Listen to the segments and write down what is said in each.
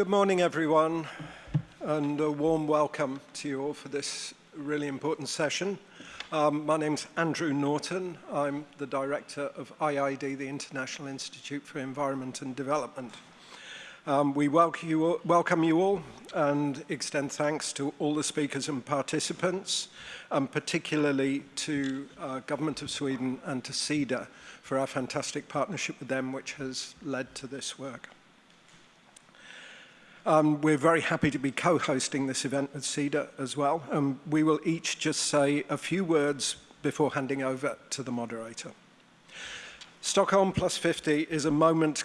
Good morning, everyone, and a warm welcome to you all for this really important session. Um, my name's Andrew Norton. I'm the director of IIED, the International Institute for Environment and Development. Um, we welcome you, all, welcome you all and extend thanks to all the speakers and participants, and particularly to uh, Government of Sweden and to SIDA for our fantastic partnership with them, which has led to this work. Um, we're very happy to be co-hosting this event with SIDA as well. Um, we will each just say a few words before handing over to the moderator. Stockholm Plus 50 is a moment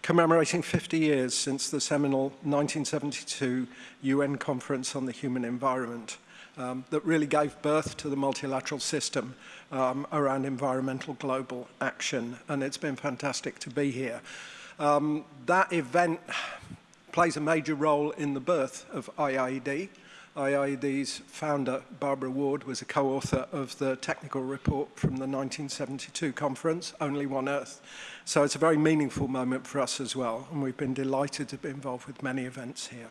commemorating 50 years since the seminal 1972 UN Conference on the Human Environment um, that really gave birth to the multilateral system um, around environmental global action. And it's been fantastic to be here. Um, that event plays a major role in the birth of IIED. IIED's founder, Barbara Ward, was a co-author of the technical report from the 1972 conference, Only One Earth. So it's a very meaningful moment for us as well, and we've been delighted to be involved with many events here.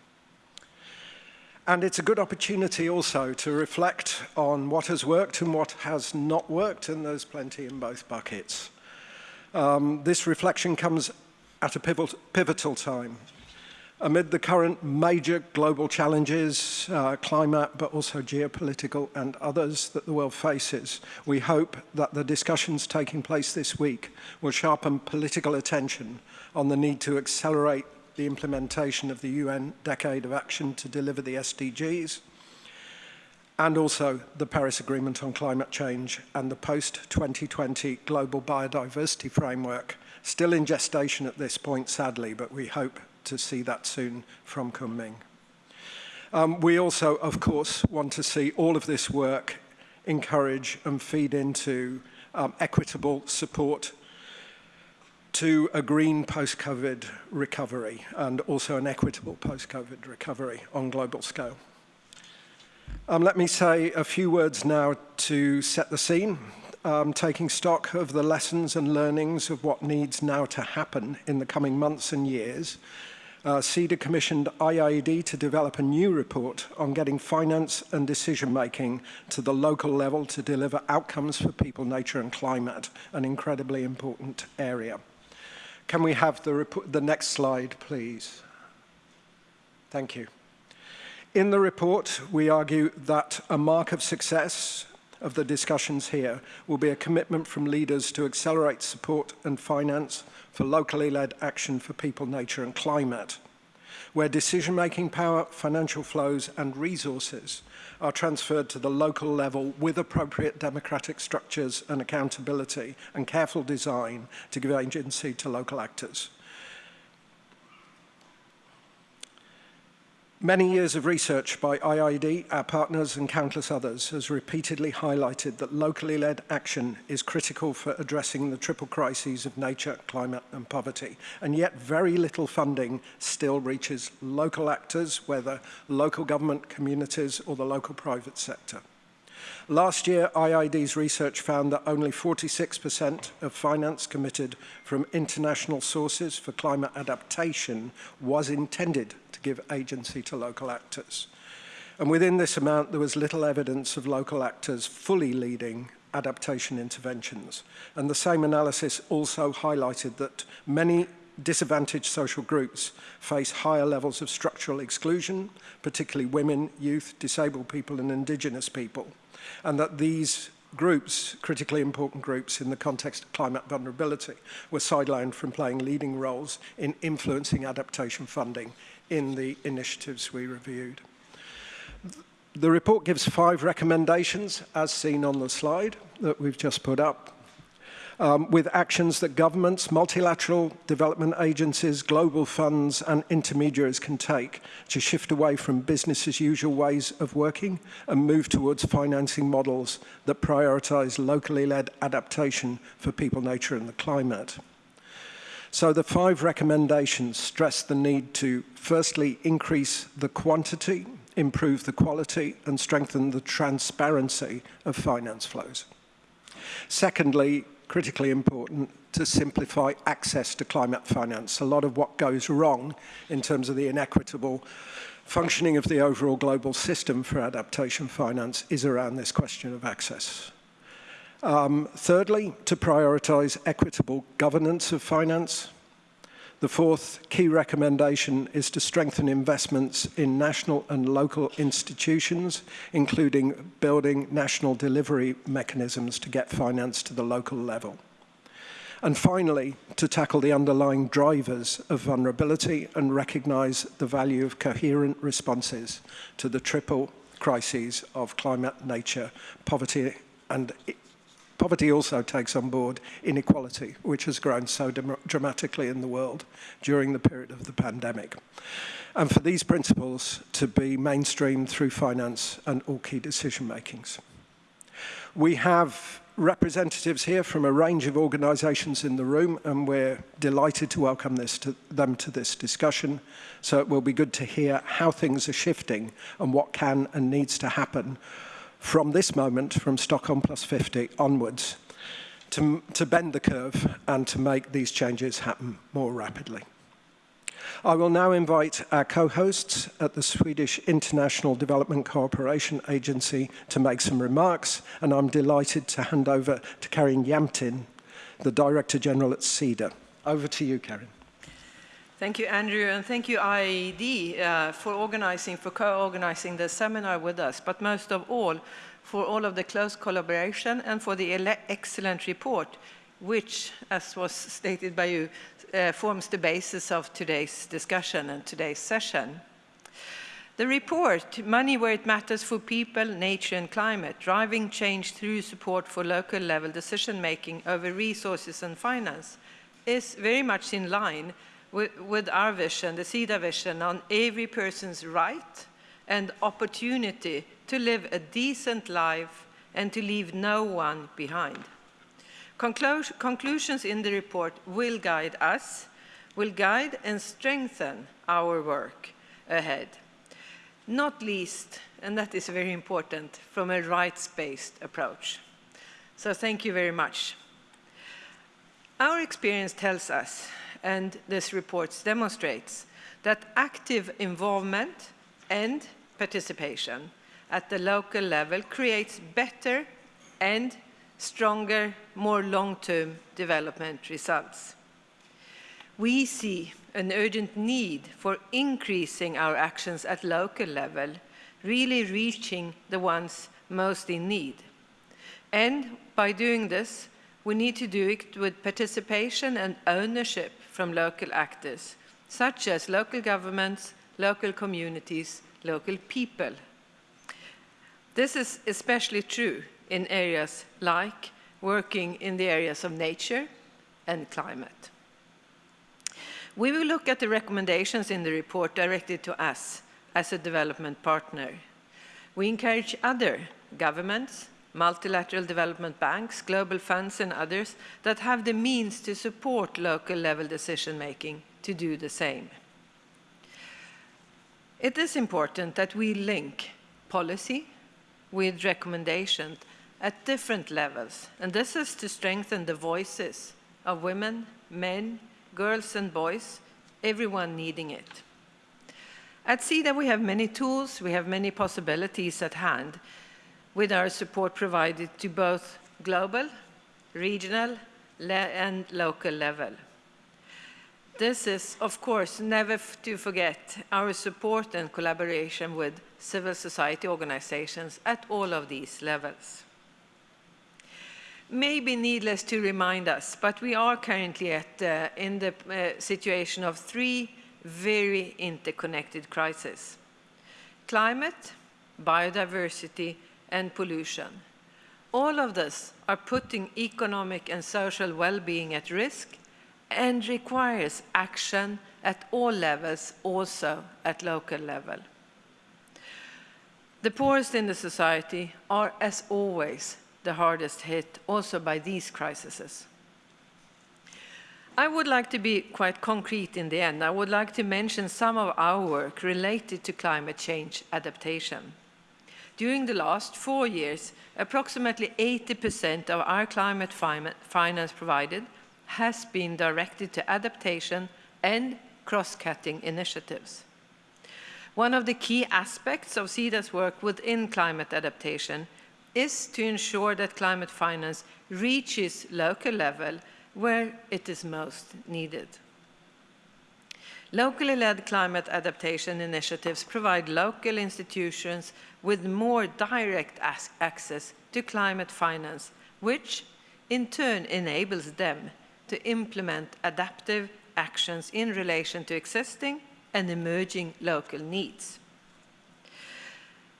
And it's a good opportunity also to reflect on what has worked and what has not worked, and there's plenty in both buckets. Um, this reflection comes at a pivotal time amid the current major global challenges, uh, climate, but also geopolitical and others that the world faces, we hope that the discussions taking place this week will sharpen political attention on the need to accelerate the implementation of the UN Decade of Action to deliver the SDGs, and also the Paris Agreement on Climate Change and the post-2020 Global Biodiversity Framework, still in gestation at this point, sadly, but we hope to see that soon from Kunming. Um, we also, of course, want to see all of this work encourage and feed into um, equitable support to a green post-COVID recovery and also an equitable post-COVID recovery on global scale. Um, let me say a few words now to set the scene, um, taking stock of the lessons and learnings of what needs now to happen in the coming months and years uh, SIDA commissioned IIED to develop a new report on getting finance and decision making to the local level to deliver outcomes for people, nature and climate, an incredibly important area. Can we have the, the next slide, please? Thank you. In the report, we argue that a mark of success of the discussions here will be a commitment from leaders to accelerate support and finance for locally led action for people, nature and climate, where decision-making power, financial flows and resources are transferred to the local level with appropriate democratic structures and accountability and careful design to give agency to local actors. Many years of research by IIED, our partners and countless others has repeatedly highlighted that locally led action is critical for addressing the triple crises of nature, climate and poverty. And yet very little funding still reaches local actors, whether local government communities or the local private sector. Last year, IIED's research found that only 46% of finance committed from international sources for climate adaptation was intended give agency to local actors. And within this amount, there was little evidence of local actors fully leading adaptation interventions. And the same analysis also highlighted that many disadvantaged social groups face higher levels of structural exclusion, particularly women, youth, disabled people and indigenous people, and that these groups, critically important groups in the context of climate vulnerability, were sidelined from playing leading roles in influencing adaptation funding in the initiatives we reviewed. The report gives five recommendations, as seen on the slide that we've just put up um, with actions that governments, multilateral development agencies, global funds and intermediaries can take to shift away from business as usual ways of working and move towards financing models that prioritize locally led adaptation for people, nature and the climate. So the five recommendations stress the need to firstly increase the quantity, improve the quality and strengthen the transparency of finance flows. Secondly, critically important to simplify access to climate finance. A lot of what goes wrong in terms of the inequitable functioning of the overall global system for adaptation finance is around this question of access. Um, thirdly, to prioritise equitable governance of finance. The fourth key recommendation is to strengthen investments in national and local institutions, including building national delivery mechanisms to get finance to the local level. And finally, to tackle the underlying drivers of vulnerability and recognise the value of coherent responses to the triple crises of climate, nature, poverty and Poverty also takes on board inequality, which has grown so dramatically in the world during the period of the pandemic. And for these principles to be mainstreamed through finance and all key decision makings. We have representatives here from a range of organisations in the room and we're delighted to welcome this to them to this discussion. So it will be good to hear how things are shifting and what can and needs to happen from this moment, from Stockholm plus 50 onwards, to, to bend the curve and to make these changes happen more rapidly. I will now invite our co-hosts at the Swedish International Development Cooperation Agency to make some remarks, and I'm delighted to hand over to Karin Yamtin, the Director General at CEDA. Over to you, Karin. Thank you, Andrew, and thank you, IIED, uh, for organizing, for co-organizing the seminar with us, but most of all, for all of the close collaboration and for the excellent report, which, as was stated by you, uh, forms the basis of today's discussion and today's session. The report, Money Where It Matters for People, Nature and Climate, Driving Change Through Support for Local Level Decision Making over Resources and Finance, is very much in line with, with our vision, the SIDA vision, on every person's right and opportunity to live a decent life and to leave no one behind. Conclu conclusions in the report will guide us, will guide and strengthen our work ahead. Not least, and that is very important, from a rights-based approach. So thank you very much. Our experience tells us and this report demonstrates that active involvement and participation at the local level creates better and stronger, more long-term development results. We see an urgent need for increasing our actions at local level, really reaching the ones most in need. And by doing this, we need to do it with participation and ownership from local actors, such as local governments, local communities, local people. This is especially true in areas like working in the areas of nature and climate. We will look at the recommendations in the report directed to us as a development partner. We encourage other governments, multilateral development banks, global funds and others that have the means to support local level decision making to do the same. It is important that we link policy with recommendations at different levels, and this is to strengthen the voices of women, men, girls and boys, everyone needing it. At SIDA we have many tools, we have many possibilities at hand, with our support provided to both global, regional and local level. This is, of course, never to forget our support and collaboration with civil society organizations at all of these levels. Maybe needless to remind us, but we are currently at, uh, in the uh, situation of three very interconnected crises. Climate, biodiversity, and pollution. All of this are putting economic and social well-being at risk and requires action at all levels, also at local level. The poorest in the society are, as always, the hardest hit also by these crises. I would like to be quite concrete in the end. I would like to mention some of our work related to climate change adaptation. During the last four years, approximately 80% of our climate finance provided has been directed to adaptation and cross-cutting initiatives. One of the key aspects of Sida's work within climate adaptation is to ensure that climate finance reaches local level where it is most needed. Locally led climate adaptation initiatives provide local institutions with more direct access to climate finance, which in turn enables them to implement adaptive actions in relation to existing and emerging local needs.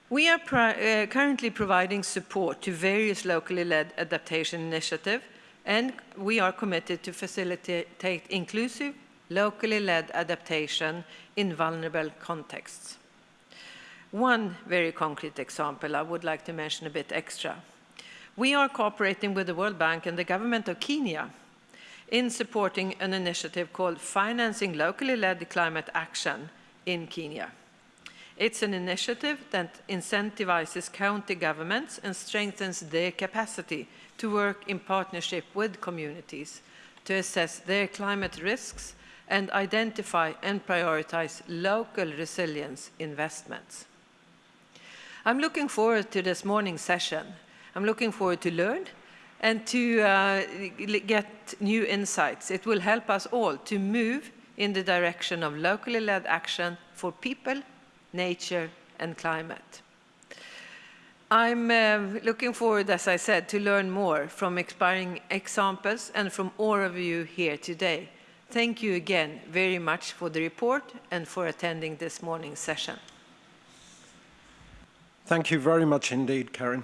We are uh, currently providing support to various locally led adaptation initiatives, and we are committed to facilitate inclusive, locally led adaptation in vulnerable contexts. One very concrete example I would like to mention a bit extra. We are cooperating with the World Bank and the government of Kenya in supporting an initiative called Financing Locally Led Climate Action in Kenya. It's an initiative that incentivizes county governments and strengthens their capacity to work in partnership with communities to assess their climate risks and identify and prioritize local resilience investments. I'm looking forward to this morning's session. I'm looking forward to learn and to uh, get new insights. It will help us all to move in the direction of locally led action for people, nature and climate. I'm uh, looking forward, as I said, to learn more from inspiring examples and from all of you here today. Thank you again very much for the report and for attending this morning's session. Thank you very much indeed, Karen.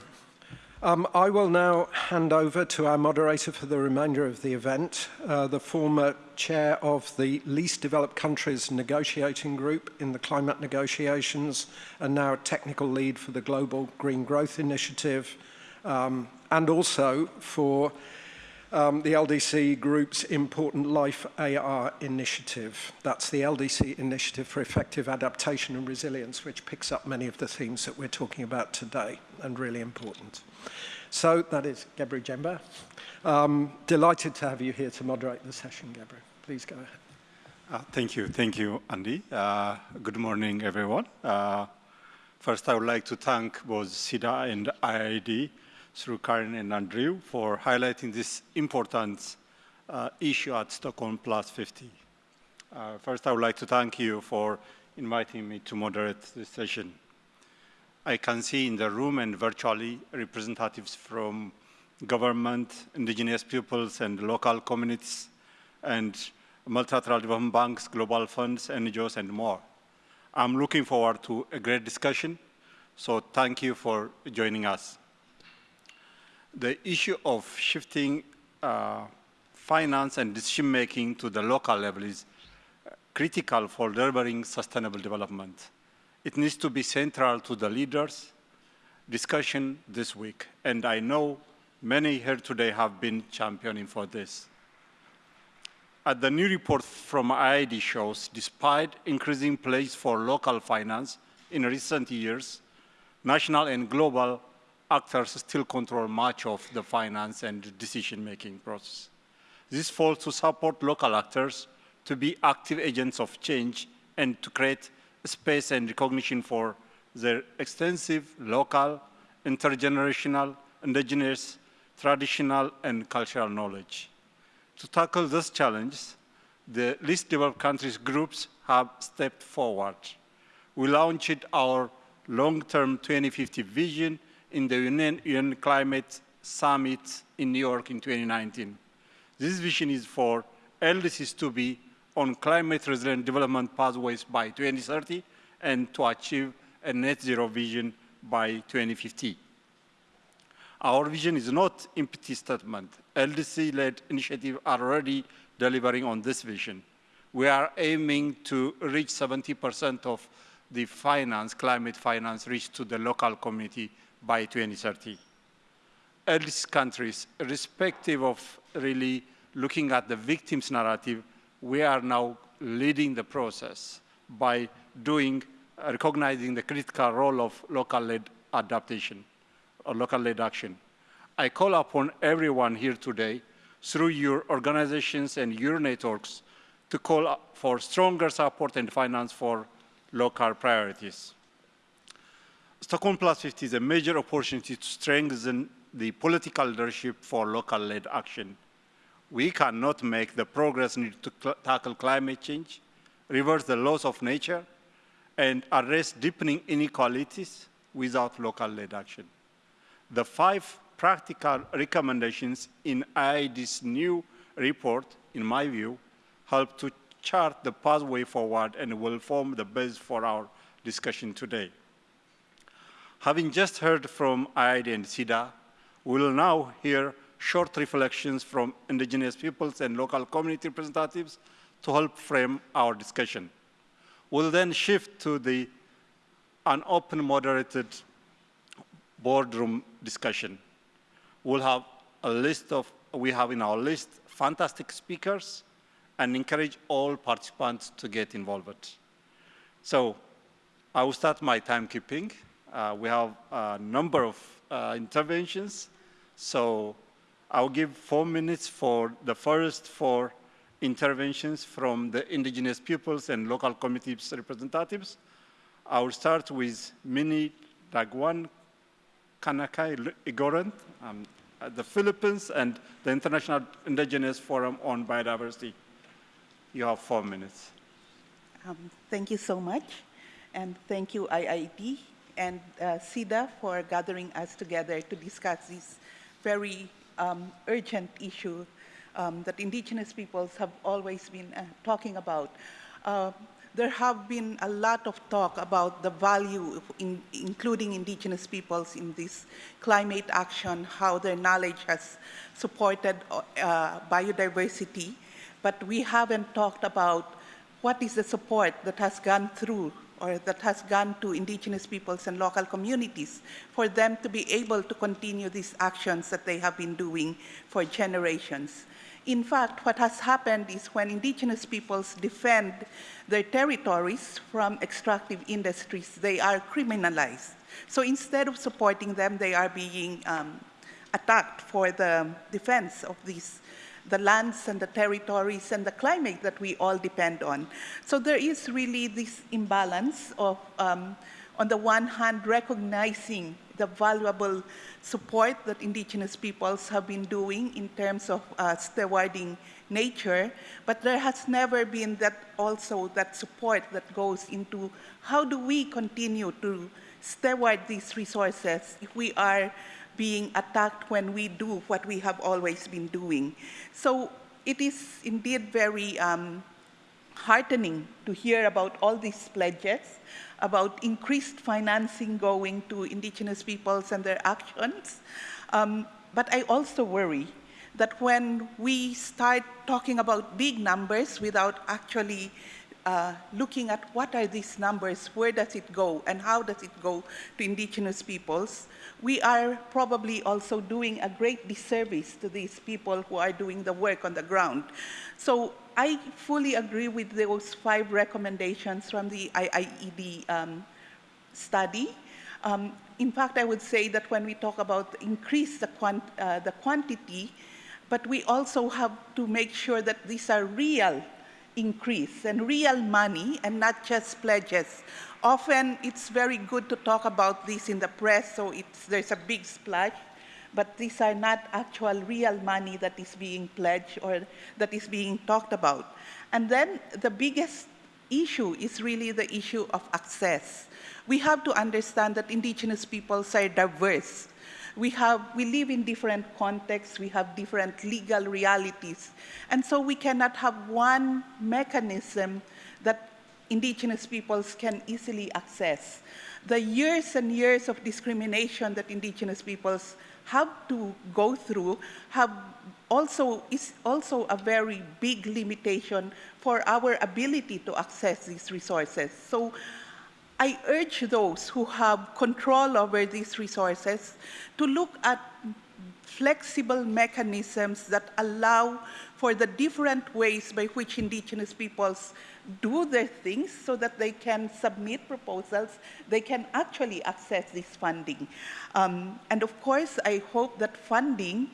Um, I will now hand over to our moderator for the remainder of the event, uh, the former chair of the Least Developed Countries Negotiating Group in the climate negotiations and now technical lead for the Global Green Growth Initiative um, and also for um, the LDC Group's important Life AR initiative. That's the LDC Initiative for Effective Adaptation and Resilience, which picks up many of the themes that we're talking about today and really important. So that is Gebru Jember. Um, delighted to have you here to moderate the session, Gebru. Please go ahead. Uh, thank you. Thank you, Andy. Uh, good morning, everyone. Uh, first, I would like to thank both SIDA and IIED through Karen and Andrew for highlighting this important uh, issue at Stockholm Plus 50. Uh, first, I would like to thank you for inviting me to moderate this session. I can see in the room and virtually representatives from government, indigenous peoples and local communities and multilateral development banks, global funds, NGOs and more. I'm looking forward to a great discussion, so thank you for joining us the issue of shifting uh, finance and decision making to the local level is critical for delivering sustainable development. It needs to be central to the leaders' discussion this week, and I know many here today have been championing for this. As the new report from IIED shows, despite increasing place for local finance in recent years, national and global actors still control much of the finance and decision-making process. This falls to support local actors to be active agents of change and to create space and recognition for their extensive local, intergenerational, indigenous, traditional, and cultural knowledge. To tackle this challenge, the least developed countries groups have stepped forward. We launched our long-term 2050 vision in the UN, UN Climate Summit in New York in 2019. This vision is for LDCs to be on climate resilient development pathways by 2030 and to achieve a net zero vision by 2050. Our vision is not empty statement. LDC-led initiatives are already delivering on this vision. We are aiming to reach 70% of the finance, climate finance, reach to the local community by 2030. LDC countries, irrespective of really looking at the victim's narrative, we are now leading the process by doing, recognizing the critical role of local-led adaptation or local-led action. I call upon everyone here today through your organizations and your networks to call for stronger support and finance for local priorities. Stockholm Plus 50 is a major opportunity to strengthen the political leadership for local-led action. We cannot make the progress needed to cl tackle climate change, reverse the laws of nature, and address deepening inequalities without local-led action. The five practical recommendations in IIED's new report, in my view, help to chart the pathway forward and will form the base for our discussion today. Having just heard from IIED and SIDA, we will now hear short reflections from indigenous peoples and local community representatives to help frame our discussion. We'll then shift to the an open moderated boardroom discussion. We'll have a list of, we have in our list fantastic speakers and encourage all participants to get involved. So I will start my timekeeping. Uh, we have a number of uh, interventions. So I'll give four minutes for the first four interventions from the indigenous peoples and local communities representatives. I will start with Minnie Degawan Kankanaey Igorot, um, the Philippines, and the International Indigenous Forum on Biodiversity. You have four minutes. Um, thank you so much. And thank you, IIED and uh, SIDA, for gathering us together to discuss this very um, urgent issue um, that indigenous peoples have always been uh, talking about. Uh, there have been a lot of talk about the value of in, including indigenous peoples in this climate action, how their knowledge has supported uh, biodiversity, but we haven't talked about what is the support that has gone through or that has gone to indigenous peoples and local communities for them to be able to continue these actions that they have been doing for generations. In fact, what has happened is when indigenous peoples defend their territories from extractive industries, they are criminalized. So instead of supporting them, they are being um, attacked for the defense of these the lands and the territories and the climate that we all depend on. So there is really this imbalance of, um, on the one hand, recognizing the valuable support that indigenous peoples have been doing in terms of uh, stewarding nature, but there has never been that also that support that goes into how do we continue to steward these resources if we are being attacked when we do what we have always been doing. So it is indeed very um, heartening to hear about all these pledges, about increased financing going to indigenous peoples and their actions. Um, but I also worry that when we start talking about big numbers without actually uh, looking at what are these numbers, where does it go, and how does it go to indigenous peoples, we are probably also doing a great disservice to these people who are doing the work on the ground. So I fully agree with those five recommendations from the IIED um, study. Um, in fact, I would say that when we talk about increase the, quant uh, the quantity, but we also have to make sure that these are real increase and real money and not just pledges. Often it's very good to talk about this in the press, so there's a big splash, but these are not actual real money that is being pledged or that is being talked about. And then the biggest issue is really the issue of access. We have to understand that indigenous peoples are diverse. We, have, we live in different contexts, we have different legal realities, and so we cannot have one mechanism that indigenous peoples can easily access. The years and years of discrimination that indigenous peoples have to go through have also, is also a very big limitation for our ability to access these resources. So I urge those who have control over these resources to look at flexible mechanisms that allow for the different ways by which indigenous peoples do their things so that they can submit proposals, they can actually access this funding. Um, and of course, I hope that funding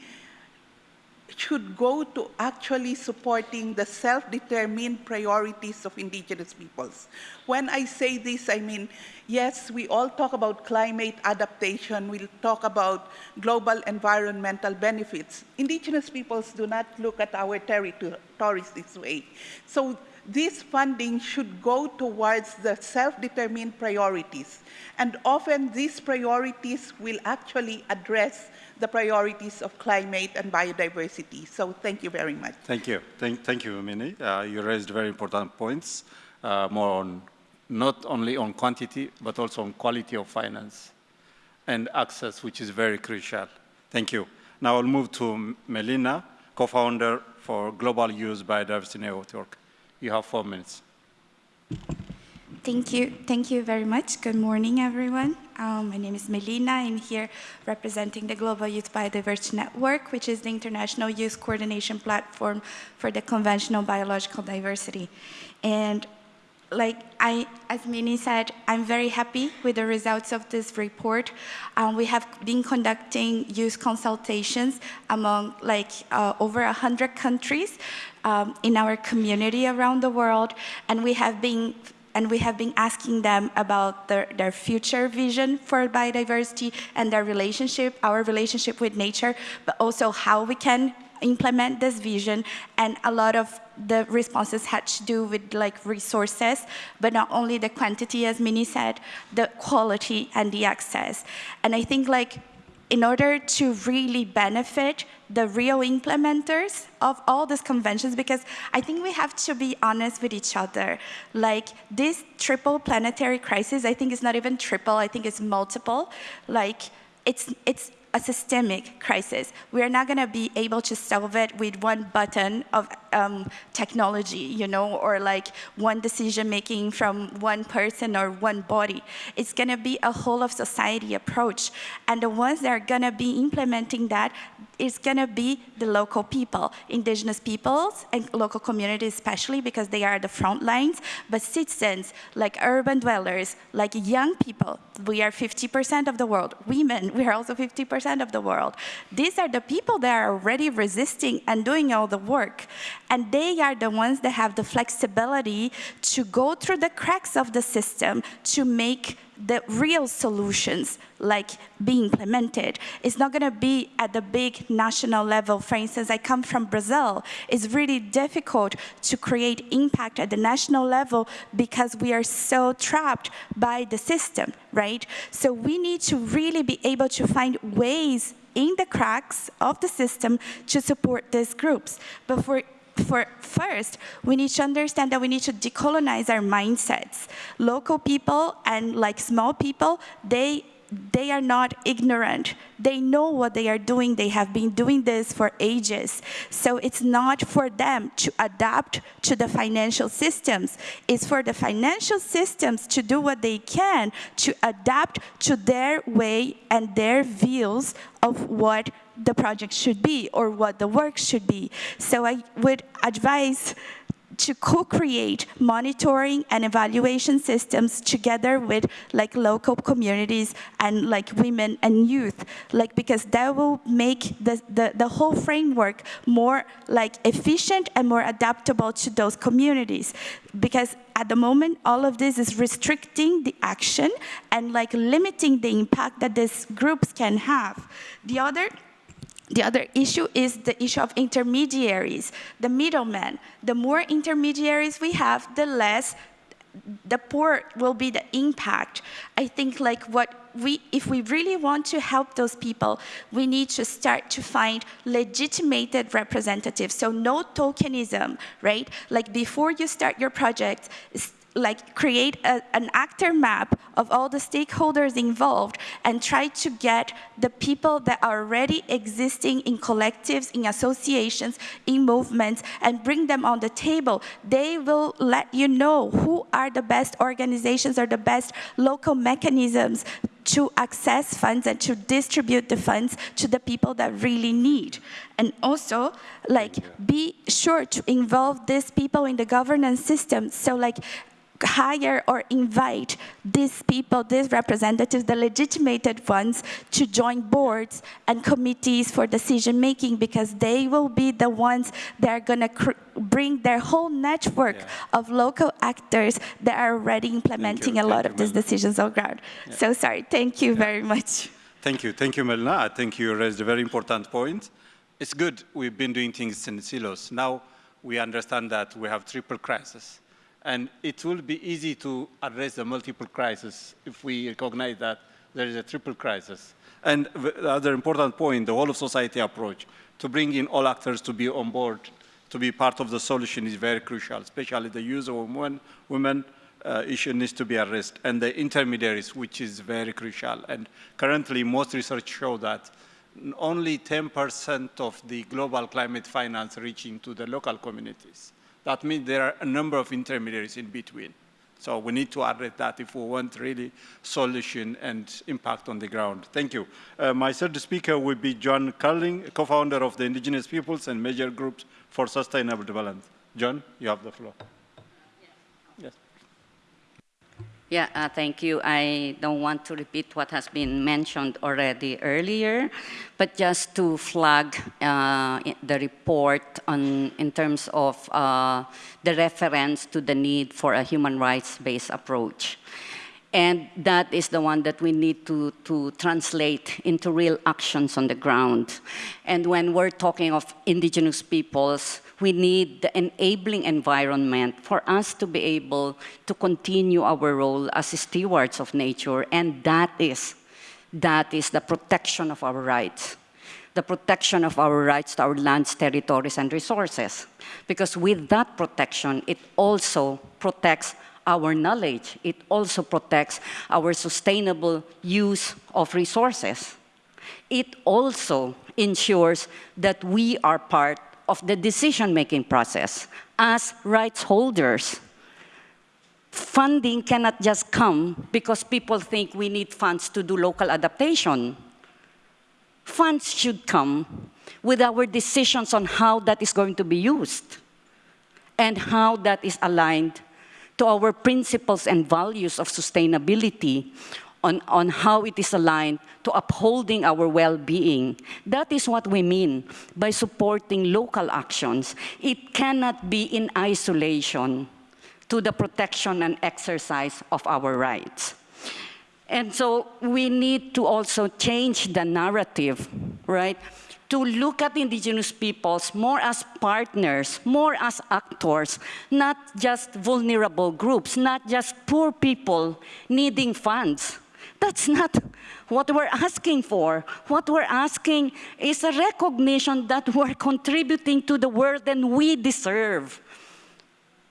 should go to actually supporting the self-determined priorities of indigenous peoples. When I say this, I mean, yes, we all talk about climate adaptation, we talk about global environmental benefits. Indigenous peoples do not look at our territories this way. So this funding should go towards the self-determined priorities. And often these priorities will actually address the priorities of climate and biodiversity. So thank you very much. Thank you. Thank, thank you, Minnie. Uh, you raised very important points, uh, more on not only on quantity, but also on quality of finance and access, which is very crucial. Thank you. Now I'll move to Melina, co-founder for Global Youth Biodiversity Network. You have four minutes. Thank you. Thank you very much. Good morning, everyone. Um, my name is Melina. I'm here representing the Global Youth Biodiversity Network, which is the international youth coordination platform for the convention on biological diversity. And like I, as Minnie said, I'm very happy with the results of this report. Um, we have been conducting youth consultations among like uh, over 100 countries um, in our community around the world, and we have been and we have been asking them about their, their future vision for biodiversity and their relationship, our relationship with nature, but also how we can implement this vision and a lot of the responses had to do with like resources, but not only the quantity as Minnie said, the quality and the access. And I think like in order to really benefit the real implementers of all these conventions, because I think we have to be honest with each other. Like this triple planetary crisis, I think it's not even triple, I think it's multiple. Like it's, it's a systemic crisis. We are not going to be able to solve it with one button of um, technology, you know, or like one decision making from one person or one body. It's going to be a whole of society approach. And the ones that are going to be implementing that is going to be the local people, indigenous peoples and local communities especially because they are the front lines, but citizens like urban dwellers, like young people, we are 50% of the world, women, we are also 50% of the world. These are the people that are already resisting and doing all the work. And they are the ones that have the flexibility to go through the cracks of the system to make the real solutions like being implemented. It's not going to be at the big national level. For instance, I come from Brazil. It's really difficult to create impact at the national level because we are so trapped by the system, right? So we need to really be able to find ways in the cracks of the system to support these groups. But for for first, we need to understand that we need to decolonize our mindsets. Local people and like small people, they they are not ignorant. They know what they are doing. They have been doing this for ages. So it's not for them to adapt to the financial systems. It's for the financial systems to do what they can to adapt to their way and their views of what the project should be or what the work should be. So I would advise to co-create monitoring and evaluation systems together with like local communities and like women and youth. Like because that will make the, the, the whole framework more like efficient and more adaptable to those communities. Because at the moment all of this is restricting the action and like limiting the impact that these groups can have. The other the other issue is the issue of intermediaries, the middlemen. The more intermediaries we have, the less the poor will be the impact. I think like what we, if we really want to help those people, we need to start to find legitimated representatives. So no tokenism, right? Like before you start your project, like create a, an actor map of all the stakeholders involved and try to get the people that are already existing in collectives, in associations, in movements, and bring them on the table. They will let you know who are the best organizations or the best local mechanisms to access funds and to distribute the funds to the people that really need. And also, like, be sure to involve these people in the governance system. So, like, hire or invite these people, these representatives, the legitimated ones, to join boards and committees for decision making because they will be the ones that are going to bring their whole network yeah. of local actors that are already implementing a lot Thank of these decisions on ground. Yeah. So sorry, thank you yeah. very much. Thank you. Thank you, Melina. I think you raised a very important point. It's good we've been doing things in silos. Now we understand that we have triple crisis and it will be easy to address the multiple crises if we recognize that there is a triple crisis. And the other important point, the whole of society approach, to bring in all actors to be on board, to be part of the solution is very crucial, especially the use of women, women uh, issue needs to be addressed, and the intermediaries, which is very crucial. And currently, most research show that only 10% of the global climate finance reaching to the local communities. That means there are a number of intermediaries in between. So we need to address that if we want really solution and impact on the ground. Thank you. Uh, my third speaker will be Joan Carling, co-founder of the Indigenous Peoples and Major Groups for Sustainable Development. Joan, you have the floor. Yes. Yeah, uh, thank you. I don't want to repeat what has been mentioned already earlier, but just to flag uh, the report on, in terms of uh, the reference to the need for a human rights-based approach. And that is the one that we need to, to translate into real actions on the ground. And when we're talking of indigenous peoples, we need the enabling environment for us to be able to continue our role as stewards of nature, and that is, that is the protection of our rights the protection of our rights to our lands, territories, and resources. Because with that protection, it also protects our knowledge. It also protects our sustainable use of resources. It also ensures that we are part of the decision-making process as rights holders. Funding cannot just come because people think we need funds to do local adaptation. Funds should come with our decisions on how that is going to be used and how that is aligned to our principles and values of sustainability on, on how it is aligned to upholding our well-being. That is what we mean by supporting local actions. It cannot be in isolation to the protection and exercise of our rights. And so we need to also change the narrative, right? To look at indigenous peoples more as partners, more as actors, not just vulnerable groups, not just poor people needing funds, that's not what we're asking for. What we're asking is a recognition that we're contributing to the world and we deserve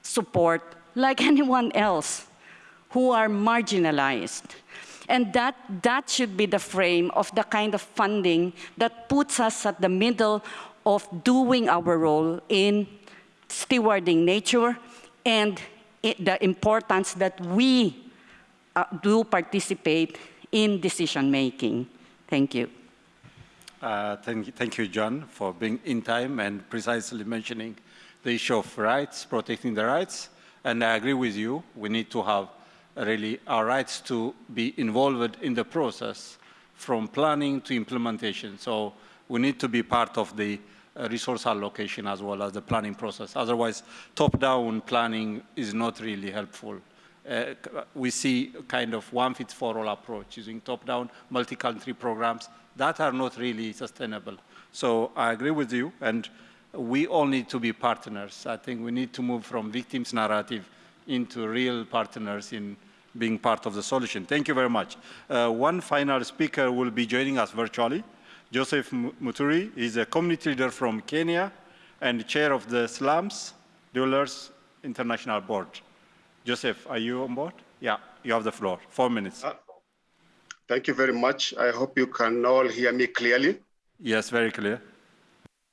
support like anyone else who are marginalized. And that, that should be the frame of the kind of funding that puts us at the middle of doing our role in stewarding nature and the importance that we uh, do participate in decision making. Thank you. Uh, thank, you, thank you, Joan, for being in time and precisely mentioning the issue of rights, protecting the rights. And I agree with you, we need to have really our rights to be involved in the process from planning to implementation. So we need to be part of the uh, resource allocation as well as the planning process. Otherwise, top-down planning is not really helpful uh, we see kind of one fits for all approach using top-down multi-country programs that are not really sustainable. So I agree with you, and we all need to be partners. I think we need to move from victims narrative into real partners in being part of the solution. Thank you very much. Uh, one final speaker will be joining us virtually. Joseph Muturi is a community leader from Kenya and chair of the Slums Dwellers International Board. Joseph, are you on board? Yeah, you have the floor. Four minutes. Uh, thank you very much. I hope you can all hear me clearly. Yes, very clear.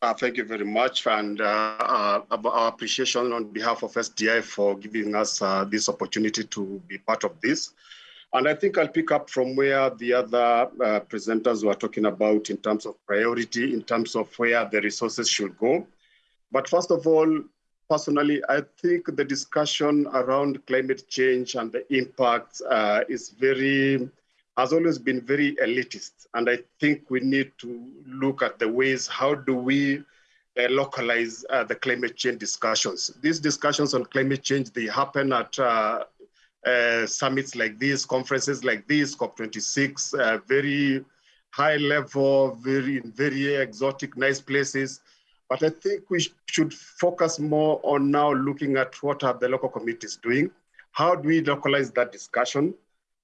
Uh, thank you very much, and uh, uh our appreciation on behalf of SDI for giving us uh, this opportunity to be part of this. And I think I'll pick up from where the other uh, presenters were talking about in terms of priority, in terms of where the resources should go. But first of all, personally, I think the discussion around climate change and the impacts uh, is very, has always been very elitist. And I think we need to look at the ways, how do we uh, localize uh, the climate change discussions. These discussions on climate change, they happen at uh, uh, summits like this, conferences like this, COP26, uh, very high level, very, very exotic, nice places. But I think we should focus more on now looking at what are the local communities doing? How do we localize that discussion?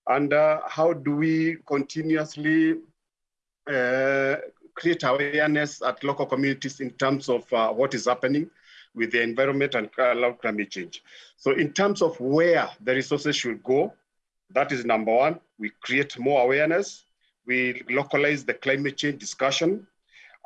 And uh, how do we continuously create awareness at local communities in terms of uh, what is happening with the environment and climate change. So in terms of where the resources should go, that is number one. We create more awareness. We localize the climate change discussion.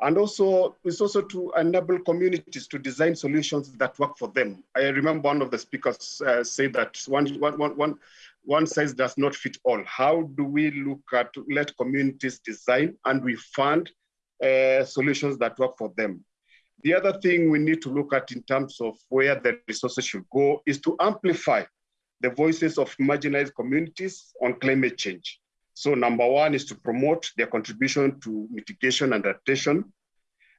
And also, it's also to enable communities to design solutions that work for them. I remember one of the speakers uh, said that one, one, one, one, size does not fit all. How do we look at, let communities design and we fund uh, solutions that work for them? The other thing we need to look at in terms of where the resources should go is to amplify the voices of marginalized communities on climate change. So number one is to promote their contribution to mitigation and adaptation.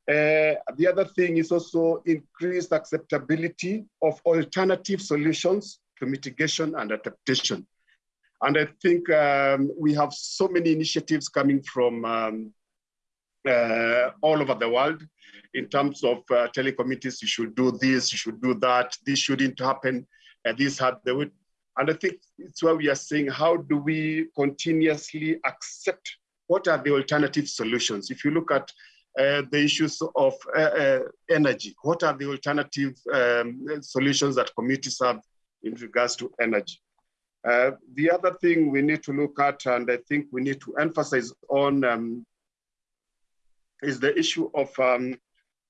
Uh, the other thing is also increased acceptability of alternative solutions to mitigation and adaptation. And I think um, we have so many initiatives coming from um, uh, all over the world in terms of uh, telling communities you should do this, you should do that, this shouldn't happen, and this had the way. And I think it's why we are saying, how do we continuously accept what are the alternative solutions? If you look at uh, the issues of uh, uh, energy, what are the alternative um, solutions that communities have in regards to energy? Uh, the other thing we need to look at, and I think we need to emphasize on, um, is the issue of um,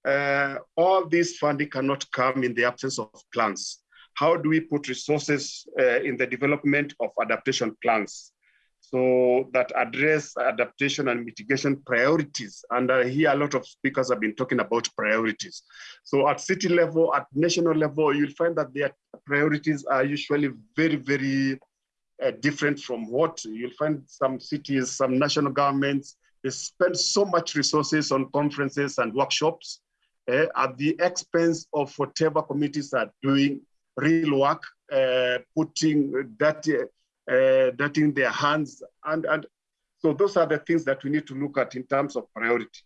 uh, all this funding cannot come in the absence of plans. How do we put resources uh, in the development of adaptation plans so that address adaptation and mitigation priorities? And uh, here a lot of speakers have been talking about priorities. So at city level, at national level, you'll find that their priorities are usually very, very uh, different from what you'll find some cities, some national governments, they spend so much resources on conferences and workshops uh, at the expense of whatever committees are doing real work, uh, putting that, uh, that in their hands. And, and so those are the things that we need to look at in terms of priority.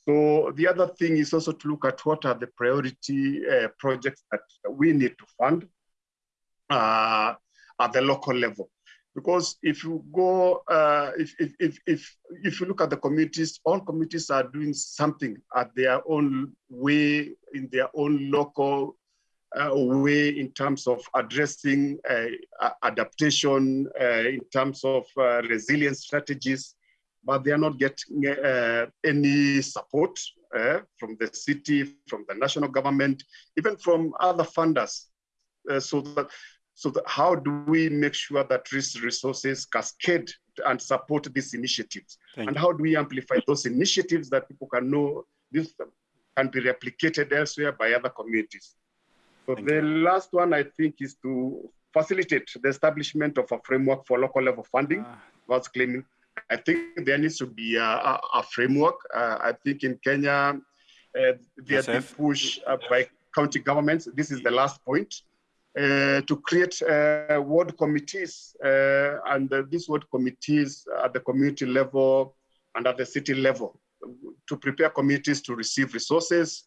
So the other thing is also to look at what are the priority uh, projects that we need to fund uh, at the local level. Because if you go, uh, if, if, if, if, if you look at the communities, all communities are doing something at their own way, in their own local uh, way in terms of addressing uh, adaptation, uh, in terms of uh, resilience strategies, but they are not getting uh, any support from the city, from the national government, even from other funders. so that so how do we make sure that these resources cascade and support these initiatives? Thank and you. how do we amplify those initiatives that people can know this can be replicated elsewhere by other communities? So Thank the you. last one I think is to facilitate the establishment of a framework for local level funding. Uh, was claiming. I think there needs to be a, a, a framework. Uh, I think in Kenya, uh, there's been push uh, by county governments. This is the last point. Uh, to create uh, ward committees, uh, and these ward committees at the community level and at the city level to prepare communities to receive resources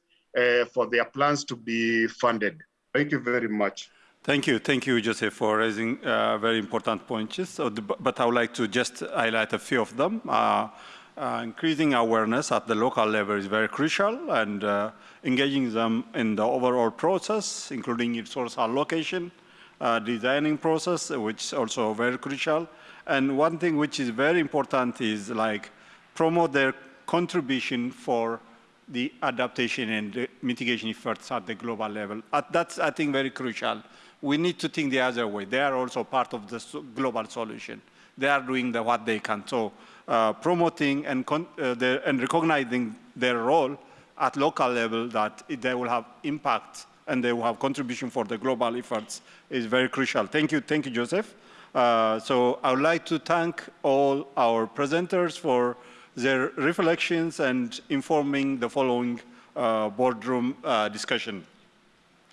for their plans to be funded. Thank you very much. Thank you. Thank you, Joseph, for raising uh, very important points. So the, but I would like to just highlight a few of them. Uh, uh, increasing awareness at the local level is very crucial and uh, engaging them in the overall process, including resource allocation, uh, designing process, which is also very crucial. And one thing which is very important is like promote their contribution for the adaptation and the mitigation efforts at the global level. that's, I think, very crucial. We need to think the other way. They are also part of the global solution they are doing the, what they can. So uh, promoting and, uh, the, and recognizing their role at local level that they will have impact and they will have contribution for the global efforts is very crucial. Thank you, thank you, Joseph. Uh, so I would like to thank all our presenters for their reflections and informing the following uh, boardroom uh, discussion.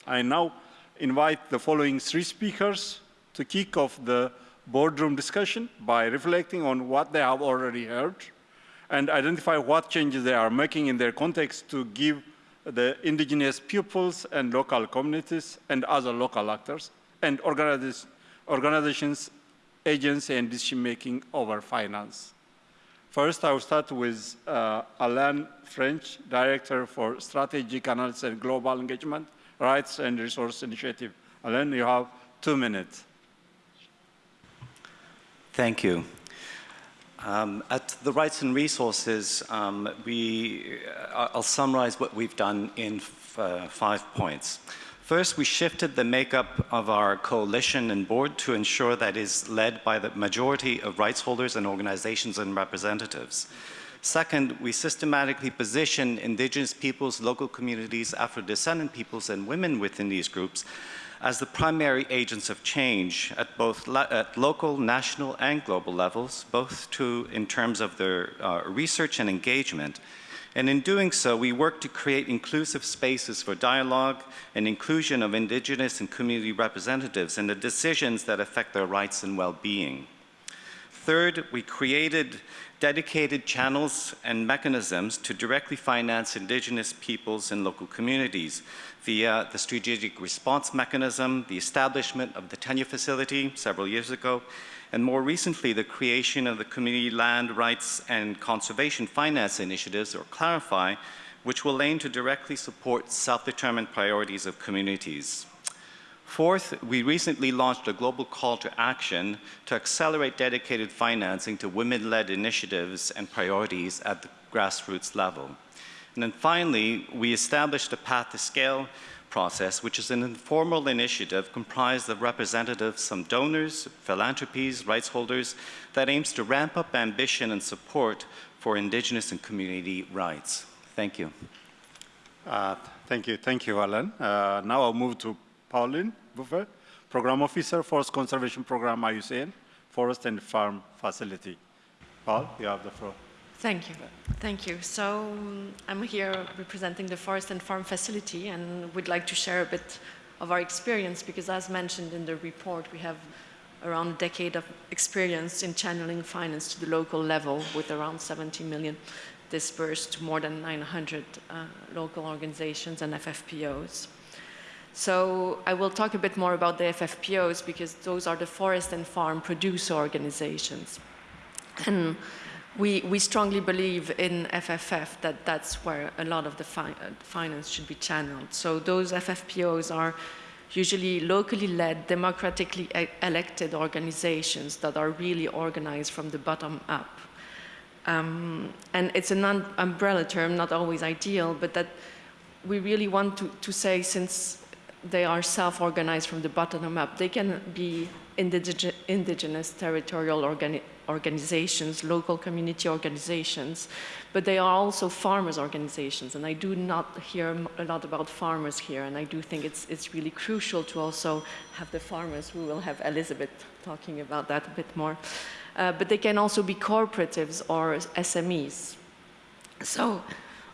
I now invite the following three speakers to kick off the boardroom discussion by reflecting on what they have already heard and identify what changes they are making in their context to give the indigenous pupils and local communities and other local actors and organizations, agency and decision making over finance. First, I will start with uh, Alain Frechette, Director for Strategic Analysis and Global Engagement, Rights and Resource Initiative. Alain, you have two minutes. Thank you. Um, at the Rights and Resources, um, we, uh, I'll summarize what we've done in uh, five points. First, we shifted the makeup of our coalition and board to ensure that is led by the majority of rights holders and organizations and representatives. Second, we systematically position indigenous peoples, local communities, Afro-descendant peoples, and women within these groups as the primary agents of change at both at local, national, and global levels, both to, in terms of their uh, research and engagement. And in doing so, we work to create inclusive spaces for dialogue and inclusion of indigenous and community representatives in the decisions that affect their rights and well-being. Third, we created dedicated channels and mechanisms to directly finance indigenous peoples and local communities via the strategic response mechanism, the establishment of the tenure facility several years ago, and more recently the creation of the Community Land Rights and Conservation Finance Initiatives, or CLARIFI, which will aim to directly support self-determined priorities of communities. Fourth, we recently launched a global call to action to accelerate dedicated financing to women-led initiatives and priorities at the grassroots level. And then finally, we established a Path to Scale process, which is an informal initiative comprised of representatives from donors, philanthropies, rights holders, that aims to ramp up ambition and support for Indigenous and community rights. Thank you. Uh, thank you. Thank you, Alan. Uh, now I'll move to Pauline Buffle, Program Officer, Forest Conservation Program, IUCN, Forest and Farm Facility. Paul, you have the floor. Thank you. Thank you. So um, I'm here representing the Forest and Farm Facility and we'd like to share a bit of our experience because as mentioned in the report, we have around a decade of experience in channeling finance to the local level with around 70 million dispersed to more than 900 uh, local organizations and FFPOs. So I will talk a bit more about the FFPOs because those are the forest and farm producer organizations. And we, we strongly believe in FFF that that's where a lot of the fi finance should be channeled. So those FFPOs are usually locally led, democratically e elected organizations that are really organized from the bottom up. Um, and it's an umbrella term, not always ideal, but that we really want to, to say since they are self-organized from the bottom up. They can be indige indigenous territorial organi organizations, local community organizations, but they are also farmers organizations. And I do not hear a lot about farmers here, and I do think it's, it's really crucial to also have the farmers. We will have Elizabeth talking about that a bit more. Uh, but they can also be cooperatives or SMEs. So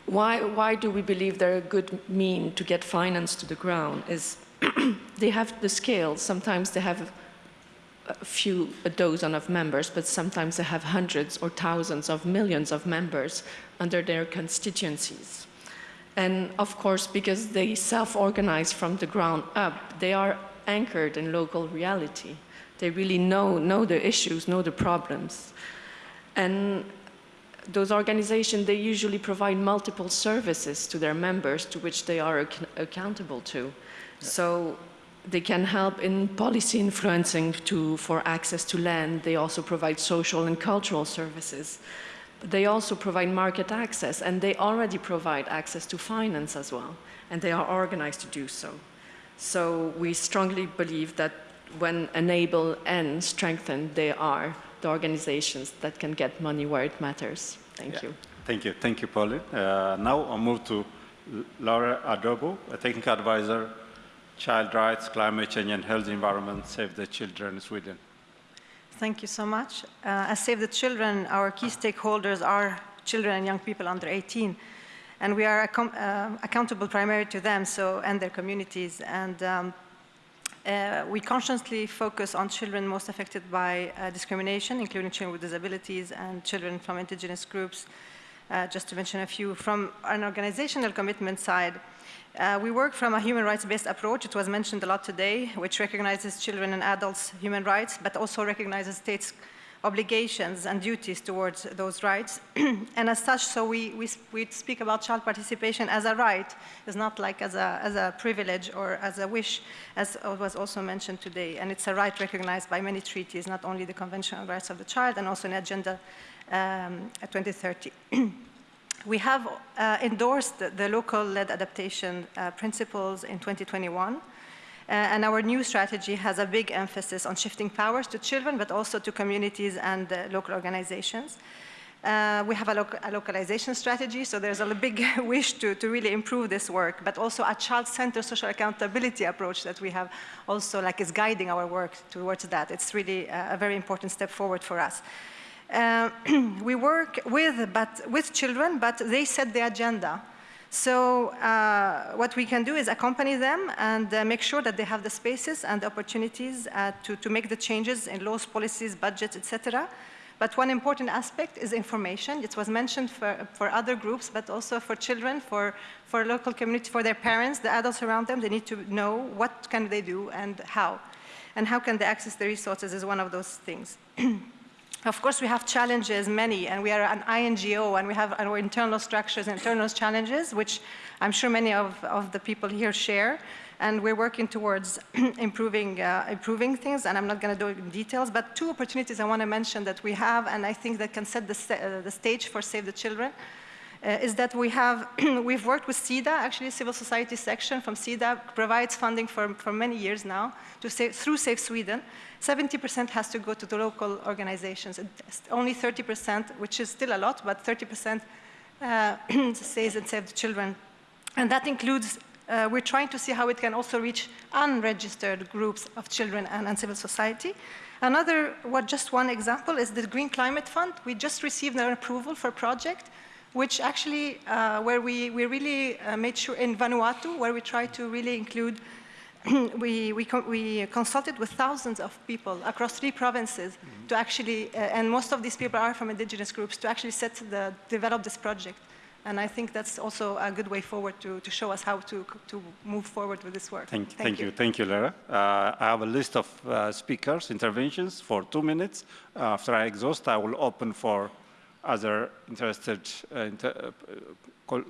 why, why do we believe they're a good mean to get finance to the ground is they have the scale. Sometimes they have a few, a dozen of members, but sometimes they have hundreds or thousands of millions of members under their constituencies. And of course, because they self-organize from the ground up, they are anchored in local reality. They really know, know the issues, know the problems. And those organizations, they usually provide multiple services to their members to which they are ac accountable to. So they can help in policy influencing to, for access to land. They also provide social and cultural services. They also provide market access, and they already provide access to finance as well, and they are organized to do so. So we strongly believe that when enabled and strengthened, they are the organizations that can get money where it matters. Thank yeah. you. Thank you. Thank you, Pauline. Uh, now I'll move to Laura Adobo, a technical advisor, Child Rights, Climate Change and Health Environment, Save the Children, Sweden. Thank you so much. Uh, as Save the Children, our key stakeholders are children and young people under 18. And we are uh, accountable primarily to them so, and their communities. And um, uh, we consciously focus on children most affected by uh, discrimination, including children with disabilities and children from indigenous groups, uh, just to mention a few. From an organizational commitment side, uh, we work from a human rights-based approach, it was mentioned a lot today, which recognizes children and adults' human rights, but also recognizes states' obligations and duties towards those rights. and as such, so we, we, we, speak about child participation as a right, it's not like as a, as a privilege or as a wish, as was also mentioned today. And it's a right recognized by many treaties, not only the Convention on Rights of the Child and also in Agenda um, 2030. we have uh, endorsed the, the local-led adaptation uh, principles in 2021. Uh, and our new strategy has a big emphasis on shifting powers to children, but also to communities and uh, local organizations. Uh, we have a, a, localization strategy, so there's a big wish to, to really improve this work, but also a child-centered social accountability approach that we have also like is guiding our work towards that. It's really a, a very important step forward for us. Uh, we work with, but, with children, but they set the agenda. So uh, what we can do is accompany them and uh, make sure that they have the spaces and the opportunities uh, to, to make the changes in laws, policies, budgets, etc. But one important aspect is information. It was mentioned for, for other groups, but also for children, for, for local community, for their parents, the adults around them. They need to know what can they do and how. And how can they access the resources is one of those things. Of course, we have challenges, many, and we are an INGO, and we have our internal structures, internal challenges, which I'm sure many of, of the people here share. And we're working towards improving, uh, improving things, and I'm not going to do it in details, but two opportunities I want to mention that we have, and I think that can set the, st uh, the stage for Save the Children is that we have, we've worked with SIDA, actually civil society section from SIDA provides funding for, for many years now to through Save Sweden. 70% has to go to the local organizations. Only 30%, which is still a lot, but 30% uh, says and Save the Children. And that includes, uh, we're trying to see how it can also reach unregistered groups of children and, and civil society. Another, what just one example is the Green Climate Fund. We just received an approval for a project which actually, uh, where we, we really uh, made sure in Vanuatu, where we tried to really include, we, we, we, consulted with thousands of people across three provinces mm -hmm. to actually, uh, and most of these people are from indigenous groups, to actually set the, develop this project. And I think that's also a good way forward to, to show us how to, to move forward with this work. Thank, thank, thank you. you. Thank you, Lara. Uh, I have a list of uh, speakers, interventions for two minutes. after I exhaust, I will open for other interested uh, inter uh,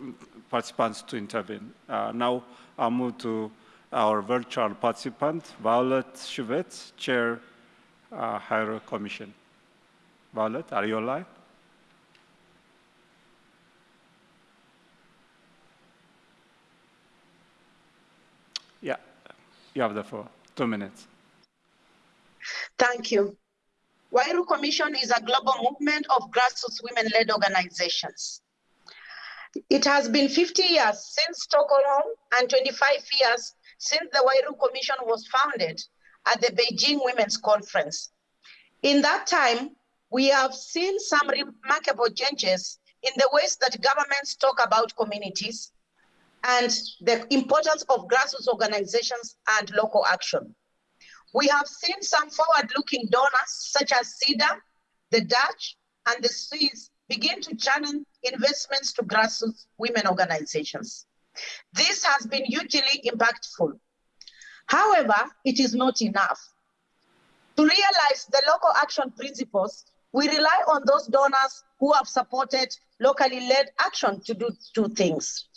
participants to intervene. Uh, now I'll move to our virtual participant, Violet Shivutse, Chair, uh, Huairou Commission. Violet, are you online? Yeah, you have the floor, two minutes. Thank you. Huairou Commission is a global movement of grassroots women-led organizations. It has been 50 years since Stockholm and 25 years since the Huairou Commission was founded at the Beijing Women's Conference. In that time, we have seen some remarkable changes in the ways that governments talk about communities and the importance of grassroots organizations and local action. We have seen some forward-looking donors such as SIDA, the Dutch, and the Swiss begin to channel investments to grassroots women organizations. This has been hugely impactful. However, it is not enough. To realize the local action principles, we rely on those donors who have supported locally led action to do two things.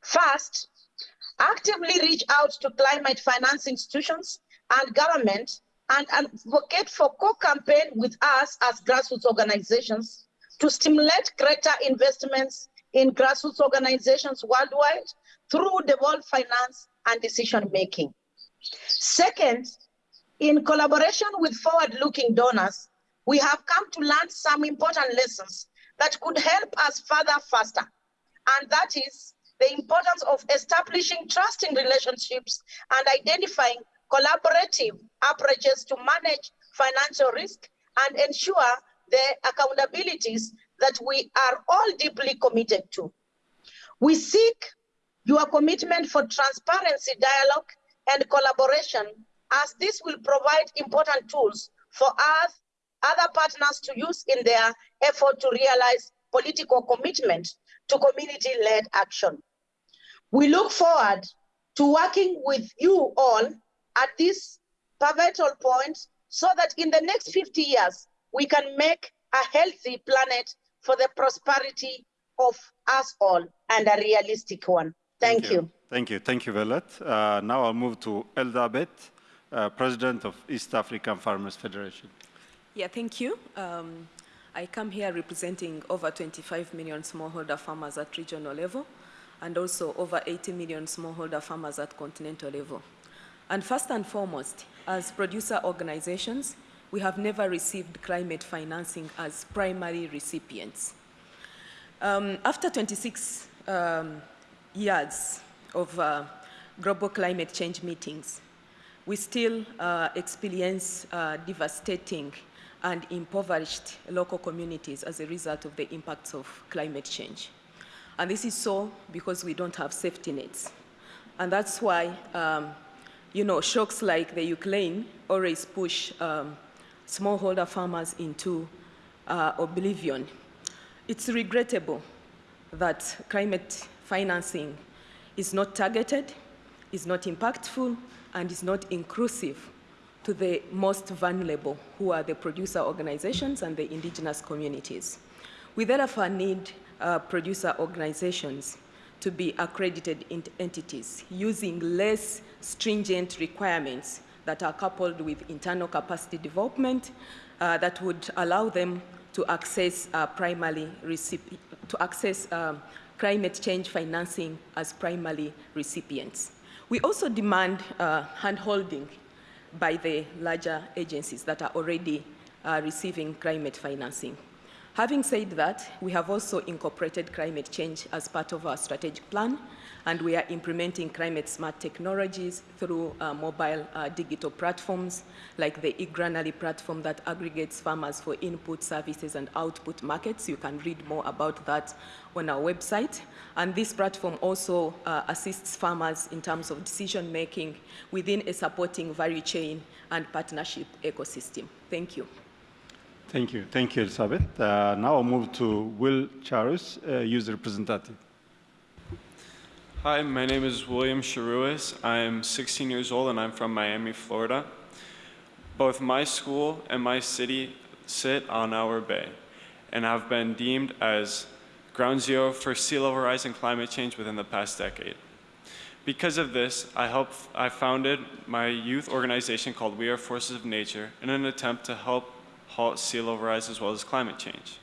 First, actively reach out to climate finance institutions and government and advocate for co-campaign with us as grassroots organizations to stimulate greater investments in grassroots organizations worldwide through devolved finance and decision making. Second, in collaboration with forward-looking donors, we have come to learn some important lessons that could help us further faster. And that is the importance of establishing trusting relationships and identifying collaborative approaches to manage financial risk and ensure the accountabilities that we are all deeply committed to. We seek your commitment for transparency, dialogue, and collaboration as this will provide important tools for us, other partners to use in their effort to realize political commitment to community-led action. We look forward to working with you all at this pivotal point so that in the next 50 years, we can make a healthy planet for the prosperity of us all and a realistic one. Thank, Thank you. you. Thank you. Thank you, Velet. Uh, now I'll move to Eldabet, uh, President of East African Farmers Federation. Yeah, thank you. Um, I come here representing over 25 million smallholder farmers at regional level and also over 80 million smallholder farmers at continental level. And first and foremost, as producer organizations, we have never received climate financing as primary recipients. Um, after 26 um, years of uh, global climate change meetings, we still uh, experience uh, devastating and impoverished local communities as a result of the impacts of climate change. And this is so because we don't have safety nets. And that's why, um, you know, shocks like the Ukraine always push um, smallholder farmers into uh, oblivion. It's regrettable that climate financing is not targeted, is not impactful, and is not inclusive to the most vulnerable, who are the producer organizations and the indigenous communities. We therefore need uh, producer organizations to be accredited entities using less stringent requirements that are coupled with internal capacity development uh, that would allow them to access uh, primarily to access um, climate change financing as primary recipients. We also demand uh, handholding by the larger agencies that are already uh, receiving climate financing. Having said that, we have also incorporated climate change as part of our strategic plan, and we are implementing climate smart technologies through uh, mobile uh, digital platforms like the eGranary platform that aggregates farmers for input services and output markets. You can read more about that on our website. And this platform also uh, assists farmers in terms of decision making within a supporting value chain and partnership ecosystem. Thank you. Thank you. Thank you, Elizabeth. Uh, now I'll move to Will Charus, uh, user representative. Hi, my name is William Charuis. I'm 16 years old and I'm from Miami, Florida. Both my school and my city sit on our bay and have been deemed as ground zero for sea level rise and climate change within the past decade. Because of this, I, helped, I founded my youth organization called We Are Forces of Nature in an attempt to help halt sea level rise as well as climate change.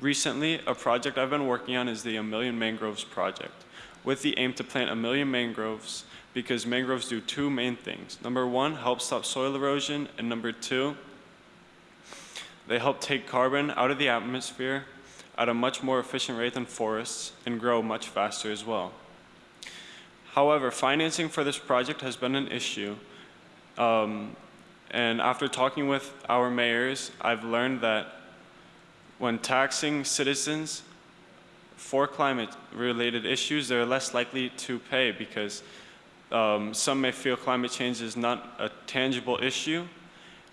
Recently, a project I've been working on is the A Million Mangroves Project, with the aim to plant a million mangroves because mangroves do two main things. Number one, help stop soil erosion, and number two, they help take carbon out of the atmosphere at a much more efficient rate than forests and grow much faster as well. However, financing for this project has been an issue um, and after talking with our mayors, I've learned that when taxing citizens for climate-related issues, they're less likely to pay because um, some may feel climate change is not a tangible issue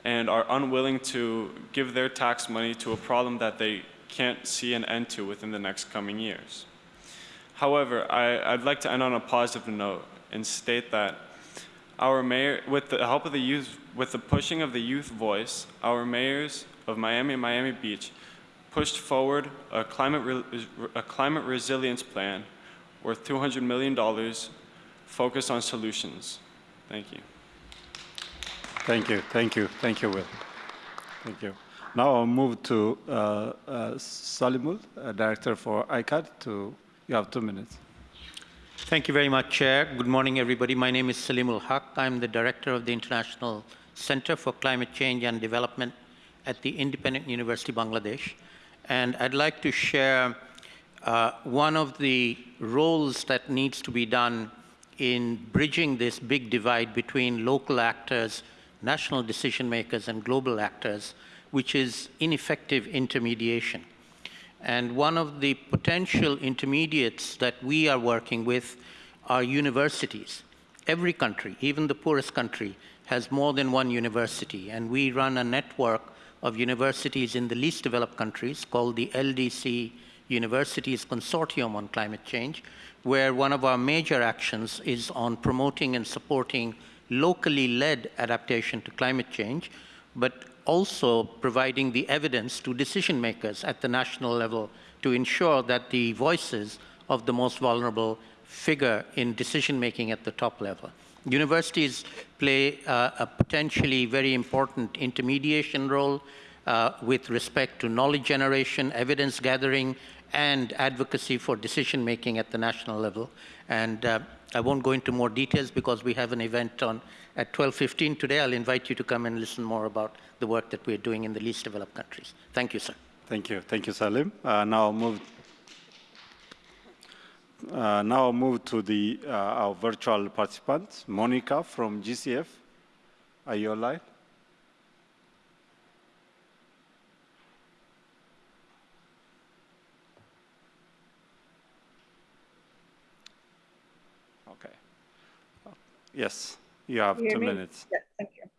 and are unwilling to give their tax money to a problem that they can't see an end to within the next coming years. However, I, would like to end on a positive note and state that our mayor, with the help of the youth, with the pushing of the youth voice, our mayors of Miami and Miami Beach pushed forward a climate, a climate resilience plan worth $200 million focused on solutions. Thank you. Thank you, thank you, thank you, Will. Thank you. Now I'll move to uh, uh, Saleemul, uh, Director for ICAD. To, you have two minutes. Thank you very much, Chair. Good morning, everybody. My name is Saleemul Huq. I'm the Director of the International Center for Climate Change and Development at the Independent University Bangladesh. And I'd like to share uh, one of the roles that needs to be done in bridging this big divide between local actors, national decision makers, and global actors, which is ineffective intermediation. And one of the potential intermediates that we are working with are universities. Every country, even the poorest country, has more than one university, and we run a network of universities in the least developed countries called the LDC Universities Consortium on Climate Change, where one of our major actions is on promoting and supporting locally led adaptation to climate change, but also providing the evidence to decision makers at the national level to ensure that the voices of the most vulnerable figure in decision making at the top level. Universities play uh, a potentially very important intermediation role uh, with respect to knowledge generation, evidence gathering, and advocacy for decision making at the national level. And uh, I won't go into more details because we have an event on at 12.15 today. I'll invite you to come and listen more about the work that we're doing in the least developed countries. Thank you, sir. Thank you. Thank you, Salim. Uh, now I'll move, uh, now move to the, uh, our virtual participants. Monica from GCF. Are you online? Okay. Yes, you have two me? minutes. Yeah, thank you.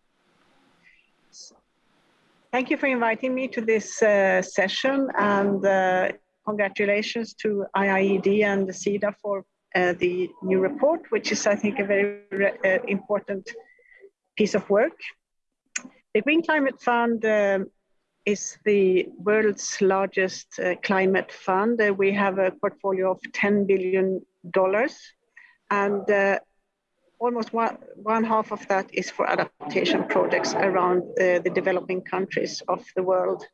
Thank you for inviting me to this uh, session and uh, congratulations to IIED and the SIDA for uh, the new report, which is, I think, a very uh, important piece of work. The Green Climate Fund um, is the world's largest uh, climate fund. Uh, we have a portfolio of $10 billion and almost one, one half of that is for adaptation projects around uh, the developing countries of the world.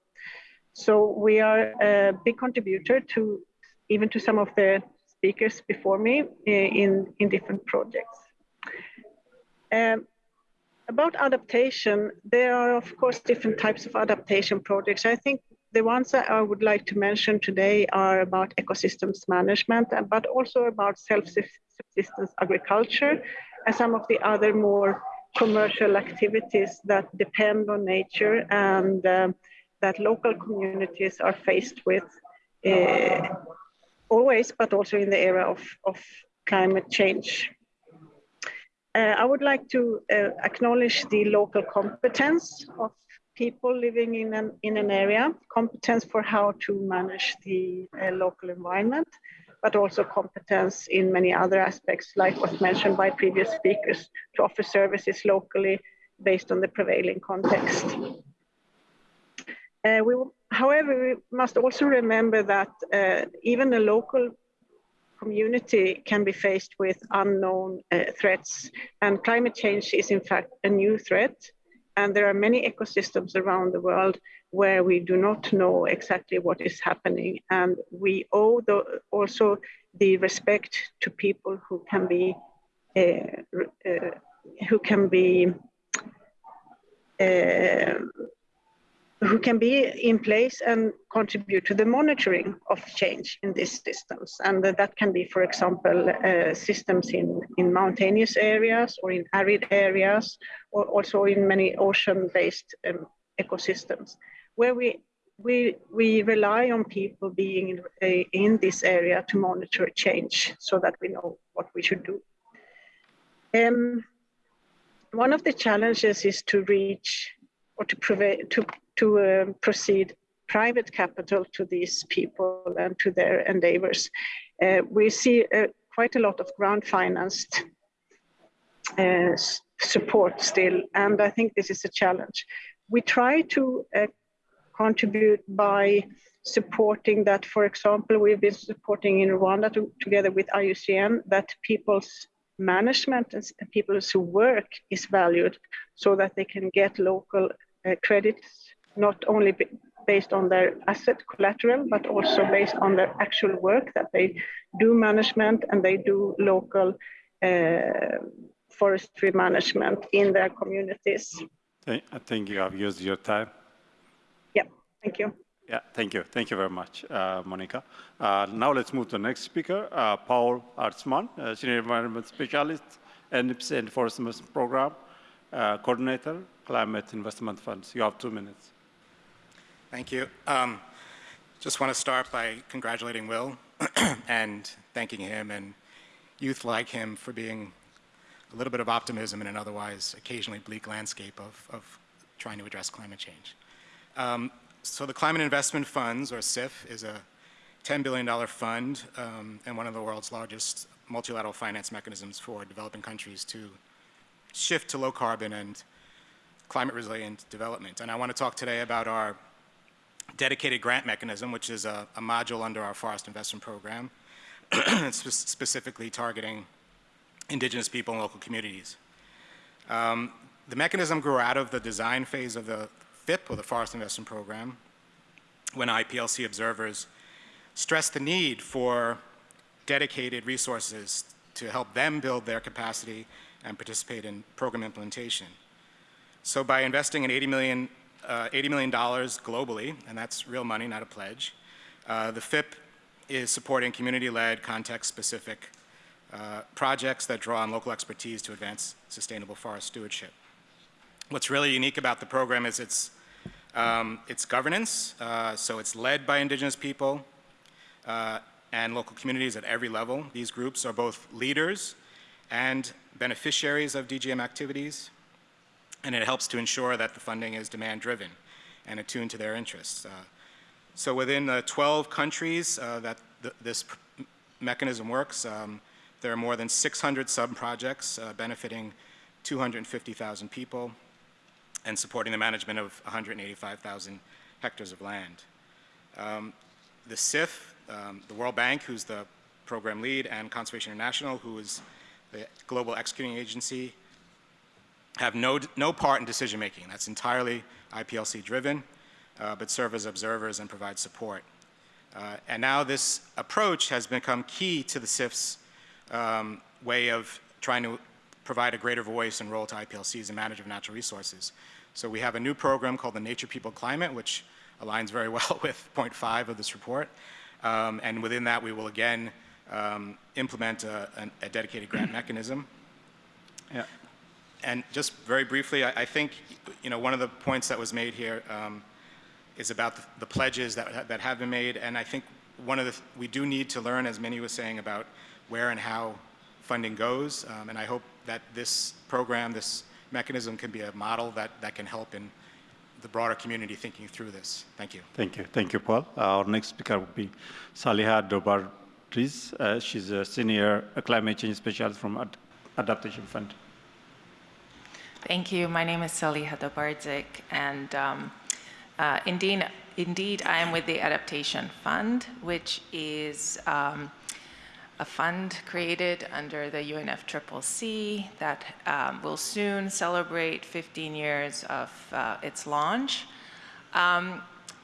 So we are a big contributor to even to some of the speakers before me uh, in, in different projects. Um, about adaptation, there are of course different types of adaptation projects. I think the ones that I would like to mention today are about ecosystems management, but also about self-subsistence agriculture and some of the other more commercial activities that depend on nature and um, that local communities are faced with uh, always, but also in the era of, of climate change. Uh, I would like to uh, acknowledge the local competence of people living in an, in an area, competence for how to manage the uh, local environment, but also competence in many other aspects, like was mentioned by previous speakers, to offer services locally based on the prevailing context. Uh, we, however, we must also remember that uh, even a local community can be faced with unknown uh, threats, and climate change is in fact a new threat. And there are many ecosystems around the world where we do not know exactly what is happening. And we owe the, also the respect to people who can be uh, uh, who can be uh, who can be in place and contribute to the monitoring of change in these systems. And that can be, for example, uh, systems in, in mountainous areas or in arid areas, or also in many ocean-based um, ecosystems where we we we rely on people being in, uh, in this area to monitor change so that we know what we should do. Um, one of the challenges is to reach or to, to, to um, proceed private capital to these people and to their endeavors. Uh, we see uh, quite a lot of grant financed uh, support still, and I think this is a challenge. We try to uh, contribute by supporting that, for example, we've been supporting in Rwanda to, together with IUCN that people's management and people's work is valued so that they can get local uh, credits, not only based on their asset collateral, but also based on their actual work that they do management and they do local uh, forestry management in their communities. I think you have used your time. Yeah, thank you. Yeah, thank you. Thank you very much, uh, Monica. Uh, now let's move to the next speaker, uh, Paul Artsman, uh, Senior Environment Specialist, NIPSE and Forest Investment Program, uh, Coordinator, Climate Investment Funds. You have two minutes. Thank you. Um, just want to start by congratulating Will and thanking him and youth like him for being a little bit of optimism in an otherwise occasionally bleak landscape of, of trying to address climate change. Um, so the Climate Investment Funds, or CIF, is a $10 billion fund um, and one of the world's largest multilateral finance mechanisms for developing countries to shift to low carbon and climate resilient development. And I want to talk today about our dedicated grant mechanism, which is a, a module under our forest investment program, specifically targeting indigenous people and local communities. Um, the mechanism grew out of the design phase of the FIP, or the Forest Investment Program, when IPLC observers stressed the need for dedicated resources to help them build their capacity and participate in program implementation. So by investing in 80 million, uh, $80 million globally, and that's real money, not a pledge, uh, the FIP is supporting community-led, context-specific uh, projects that draw on local expertise to advance sustainable forest stewardship. What's really unique about the program is its um, it's governance, uh, so it's led by indigenous people uh, and local communities at every level. These groups are both leaders and beneficiaries of DGM activities, and it helps to ensure that the funding is demand-driven and attuned to their interests. Uh, so within the 12 countries uh, that th this mechanism works, um, there are more than 600 sub-projects uh, benefiting 250,000 people, and supporting the management of 185,000 hectares of land. Um, the CIF, um, the World Bank, who's the program lead, and Conservation International, who is the global executing agency, have no, no part in decision making. That's entirely IPLC driven, uh, but serve as observers and provide support. Uh, and now this approach has become key to the CIF's um, way of trying to provide a greater voice and role to IPLCs in management of natural resources. So we have a new program called the Nature People Climate, which aligns very well with point five of this report. Um, and within that, we will again um, implement a, a, dedicated grant mechanism. Yeah. And just very briefly, I, I, think, you know, one of the points that was made here um, is about the, the, pledges that, that have been made. And I think one of the, we do need to learn, as Minnie was saying, about where and how funding goes. Um, and I hope that this program, this mechanism can be a model that, that can help in the broader community thinking through this. Thank you. Thank you. Thank you, Paul. Our next speaker will be Saliha Dobardzic. Uh, she's a senior climate change specialist from Ad Adaptation Fund. Thank you. My name is Saliha Dobardzic, and um, uh, indeed, indeed, I am with the Adaptation Fund, which is um, a fund created under the UNFCCC that um, will soon celebrate 15 years of uh, its launch.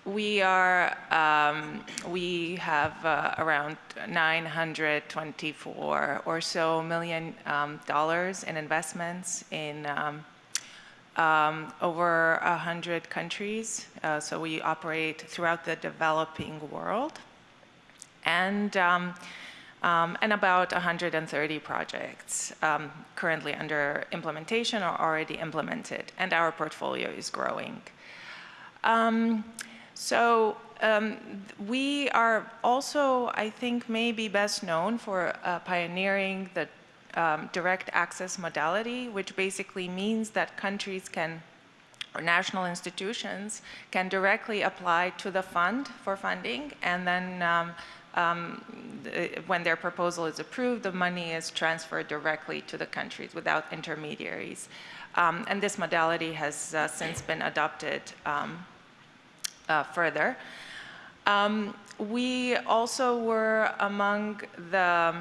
Um, we are, um, we have uh, around 924 or so million um, dollars in investments in um, um, over 100 countries. Uh, so we operate throughout the developing world. And um, and about 130 projects um, currently under implementation or already implemented, and our portfolio is growing. So um, we are also, I think, maybe best known for uh, pioneering the um, direct access modality, which basically means that countries can or national institutions can directly apply to the fund for funding and then um, um, when their proposal is approved, the money is transferred directly to the countries without intermediaries. Um, and this modality has uh, since been adopted um, uh, further. Um, we also were among the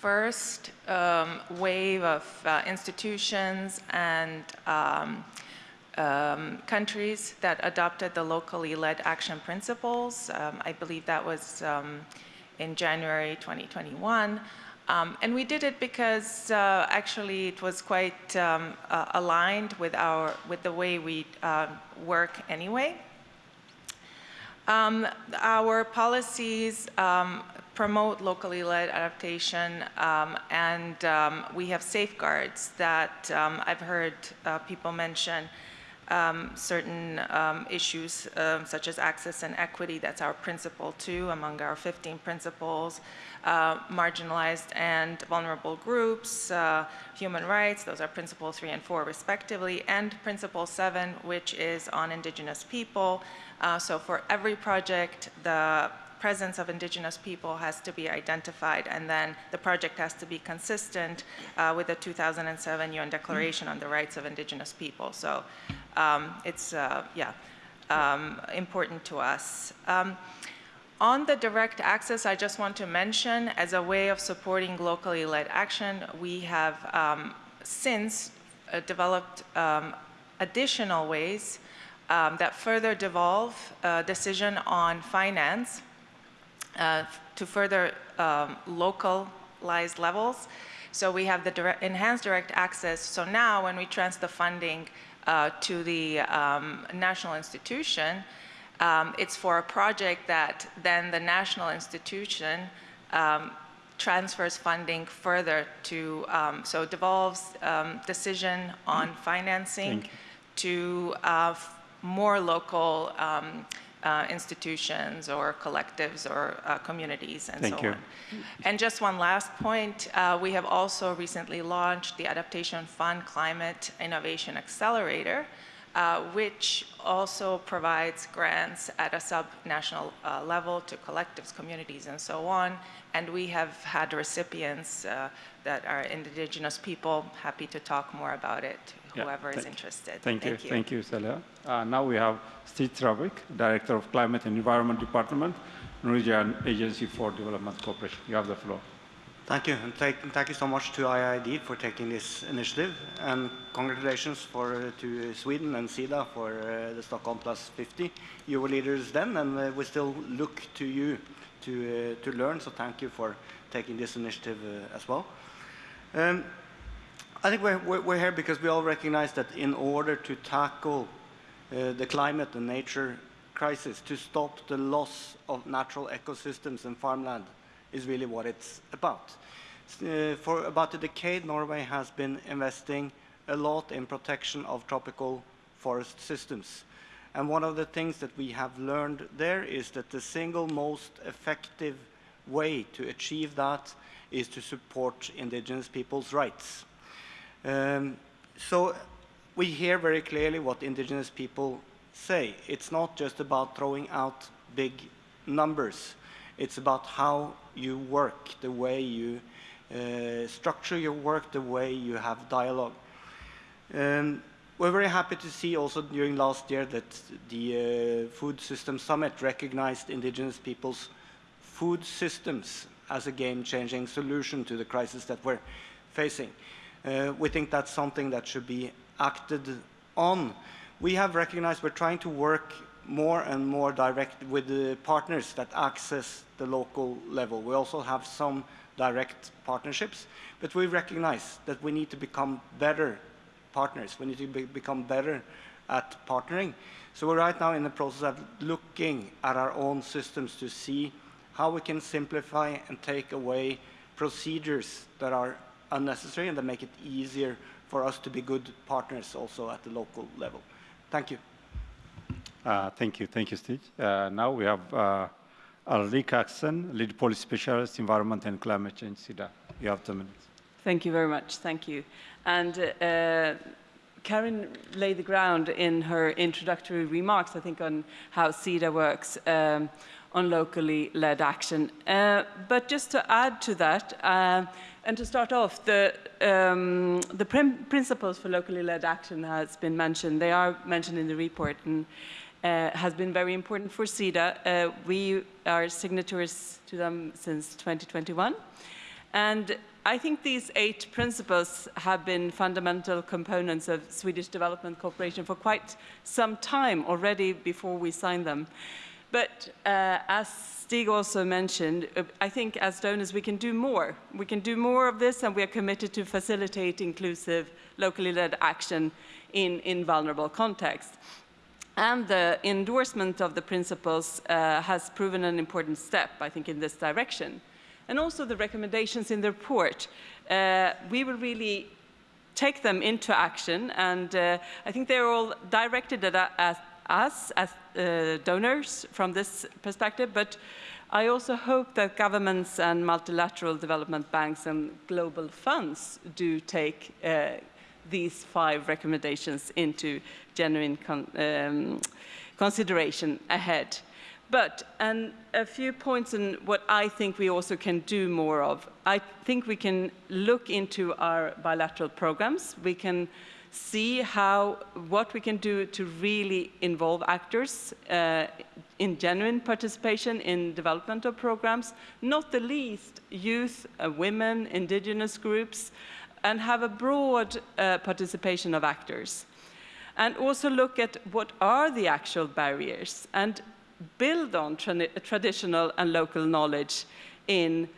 first um, wave of uh, institutions and um, um, countries that adopted the locally led action principles. Um, I believe that was um, in January 2021. Um, and we did it because uh, actually it was quite um, uh, aligned with our with the way we uh, work anyway. Um, our policies um, promote locally led adaptation um, and um, we have safeguards that um, I've heard uh, people mention um, certain issues such as access and equity. That's our principle two among our 15 principles. Uh, marginalized and vulnerable groups, uh, human rights, those are principle three and four respectively, and principle seven, which is on indigenous people. Uh, so for every project, the presence of indigenous people has to be identified and then the project has to be consistent uh, with the 2007 UN Declaration on the Rights of Indigenous People. So um, it's, uh, yeah, um, important to us. Um, on the direct access, I just want to mention, as a way of supporting locally led action, we have um, since uh, developed um, additional ways um, that further devolve a decision on finance uh, to further um, localized levels. So we have the direct, enhanced direct access. So now when we transfer the funding uh, to the um, national institution, um, it's for a project that then the national institution um, transfers funding further to, um, so devolves um, decision on financing to uh, more local um, uh, institutions or collectives or uh, communities and Thank so you. on. And just one last point, uh, we have also recently launched the Adaptation Fund Climate Innovation Accelerator, uh, which also provides grants at a sub-national uh, level to collectives, communities, and so on. And we have had recipients uh, that are indigenous people, happy to talk more about it, Yeah, whoever is thank- interested. Thank you, thank you, Celia. Uh, now we have Steve Traavik, Director of Climate and Environment Department, Norwegian Agency for Development Cooperation. You have the floor. Thank you, and thank, thank you so much to IIED for taking this initiative, and congratulations for, uh, to Sweden and SIDA for uh, the Stockholm Plus 50. You were leaders then, and uh, we still look to you to, uh, to learn, so thank you for taking this initiative uh, as well. Um, I think we're, we're, here because we all recognize that in order to tackle uh, the climate and nature crisis, to stop the loss of natural ecosystems and farmland, is really what it's about. Uh, for about a decade, Norway has been investing a lot in protection of tropical forest systems. And one of the things that we have learned there is that the single most effective way to achieve that is to support indigenous people's rights. Um, so we hear very clearly what indigenous people say. It's not just about throwing out big numbers. It's about how you work, the way you uh, structure your work, the way you have dialogue. Um, we're very happy to see also during last year that the uh, Food System Summit recognized indigenous people's food systems as a game-changing solution to the crisis that we're facing. Uh, we think that's something that should be acted on. We have recognized we're trying to work more and more direct with the partners that access the local level. We also have some direct partnerships, but we recognize that we need to become better partners. We need to be become better at partnering. So we're right now in the process of looking at our own systems to see how we can simplify and take away procedures that are unnecessary and that make it easier for us to be good partners also at the local level. Thank you. Uh, thank you, thank you, Steve. Uh, now we have uh, Ulrika Åkesson, Lead Policy Specialist, Environment and Climate Change, SIDA. You have two minutes. Thank you very much. Thank you. And uh, Carin laid the ground in her introductory remarks, I think, on how SIDA works um, on locally led action. Uh, but just to add to that, uh, and to start off, the, um, the principles for locally led action has been mentioned. They are mentioned in the report and uh, has been very important for SIDA. Uh, we are signatories to them since 2021. And I think these eight principles have been fundamental components of Swedish development cooperation for quite some time already before we signed them. But uh, as Stig also mentioned, uh, I think as donors we can do more. We can do more of this and we are committed to facilitate inclusive, locally led action in, in vulnerable contexts. And the endorsement of the principles uh, has proven an important step, I think, in this direction. And also the recommendations in the report. Uh, we will really take them into action, and uh, I think they're all directed at, at us as uh, donors from this perspective, but I also hope that governments and multilateral development banks and global funds do take uh, these five recommendations into genuine con um, consideration ahead. But, and a few points on what I think we also can do more of. I think we can look into our bilateral programs. We can see how, what we can do to really involve actors uh, in genuine participation in development of programs, not the least youth, uh, women, indigenous groups, and have a broad uh, participation of actors. And also look at what are the actual barriers and build on tra traditional and local knowledge in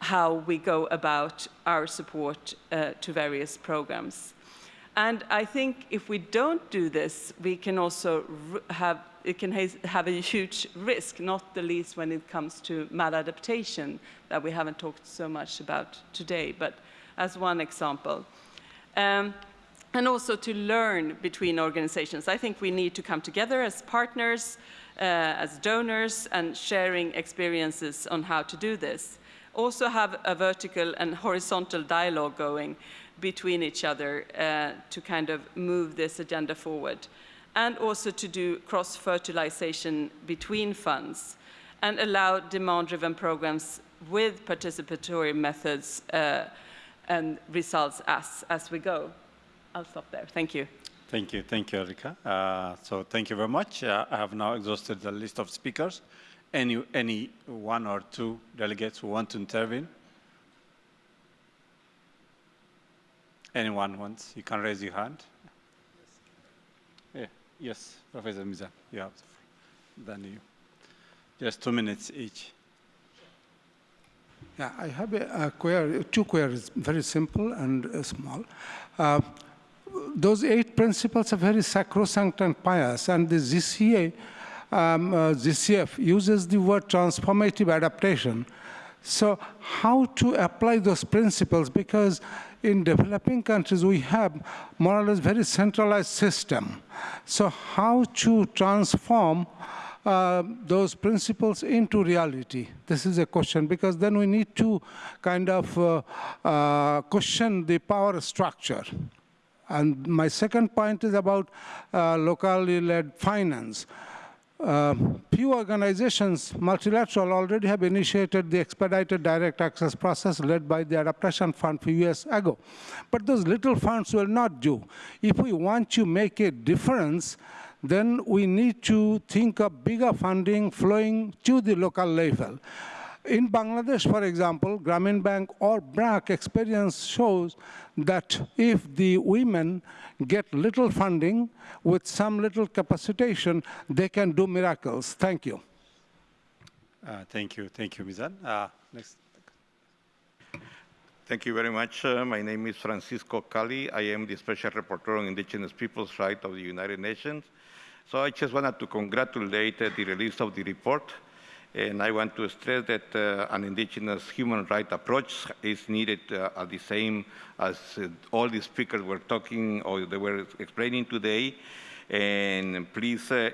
how we go about our support uh, to various programs. And I think if we don't do this, we can also have, it can have a huge risk, not the least when it comes to maladaptation that we haven't talked so much about today. But as one example. Um, and also to learn between organizations. I think we need to come together as partners, uh, as donors, and sharing experiences on how to do this. Also have a vertical and horizontal dialogue going between each other uh, to kind of move this agenda forward. And also to do cross-fertilization between funds and allow demand-driven programs with participatory methods uh, and results as, as we go. I'll stop there. Thank you. Thank you. Thank you, Erika. Uh, so thank you very much. Uh, I have now exhausted the list of speakers. Any, any one or two delegates who want to intervene? Anyone wants? You can raise your hand. Yeah. Yes, Professor Mizan, you have the. Then you. Just two minutes each. Yeah, I have a, a query, two queries, very simple and uh, small. Uh, those eight principles are very sacrosanct and pious, and the GCA, um, uh, GCF uses the word transformative adaptation. So how to apply those principles? Because in developing countries, we have more or less very centralized system. So how to transform uh, those principles into reality? This is a question because then we need to kind of uh, uh, question the power structure. And my second point is about uh, locally led finance. Uh, few organizations, multilateral, already have initiated the expedited direct access process led by the Adaptation Fund few years ago. But those little funds will not do. If we want to make a difference, then we need to think of bigger funding flowing to the local level. In Bangladesh, for example, Grameen Bank or BRAC experience shows that if the women get little funding with some little capacitation, they can do miracles. Thank you. Uh, thank you. Thank you, Mizan. Uh, next. Thank you very much. Uh, my name is Francisco Cali. I am the Special Rapporteur on Indigenous Peoples' Rights of the United Nations. So I just wanted to congratulate uh, the release of the report. And I want to stress that uh, an indigenous human rights approach is needed uh, the same as uh, all the speakers were talking or they were explaining today. And please, uh,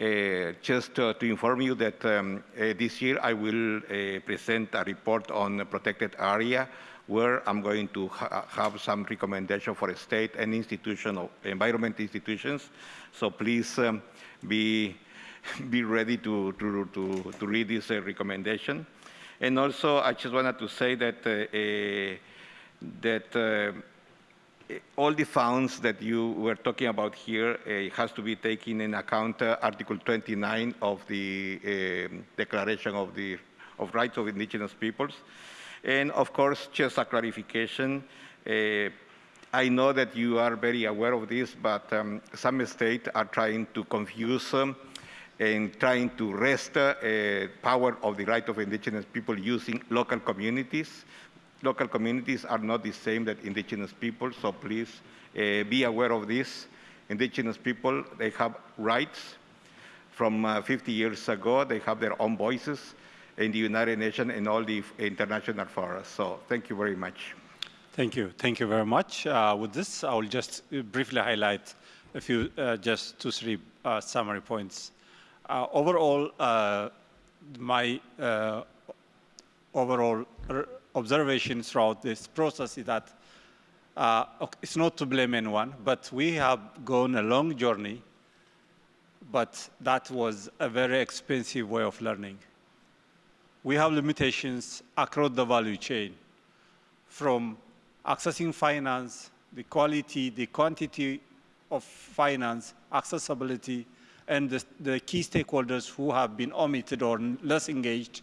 uh, uh, just to inform you that um, this year I will present a report on a protected area where I'm going to ha have some recommendation for state and institution, environment institutions. So please um, be be ready to, to, to, to read this uh, recommendation. And also, I just wanted to say that, uh, that uh, all the funds that you were talking about here uh, has to be taken in account uh, Article 29 of the uh, Declaration of the of Rights of Indigenous Peoples. And of course, just a clarification, I know that you are very aware of this, but um, some states are trying to confuse um, and trying to wrest uh, power of the right of indigenous people using local communities. Local communities are not the same that indigenous people, so please uh, be aware of this. indigenous people, they have rights. From uh, 50 years ago, they have their own voices in the United Nations and all the international forums. So thank you very much. Thank you. Thank you very much. Uh, with this, I will just briefly highlight a few, uh, just two, three uh, summary points. Uh, overall, uh, my uh, overall observation throughout this process is that it's not to blame anyone, but we have gone a long journey, but that was a very expensive way of learning. We have limitations across the value chain from accessing finance, the quality, the quantity of finance, accessibility, and the, the, key stakeholders who have been omitted or less engaged,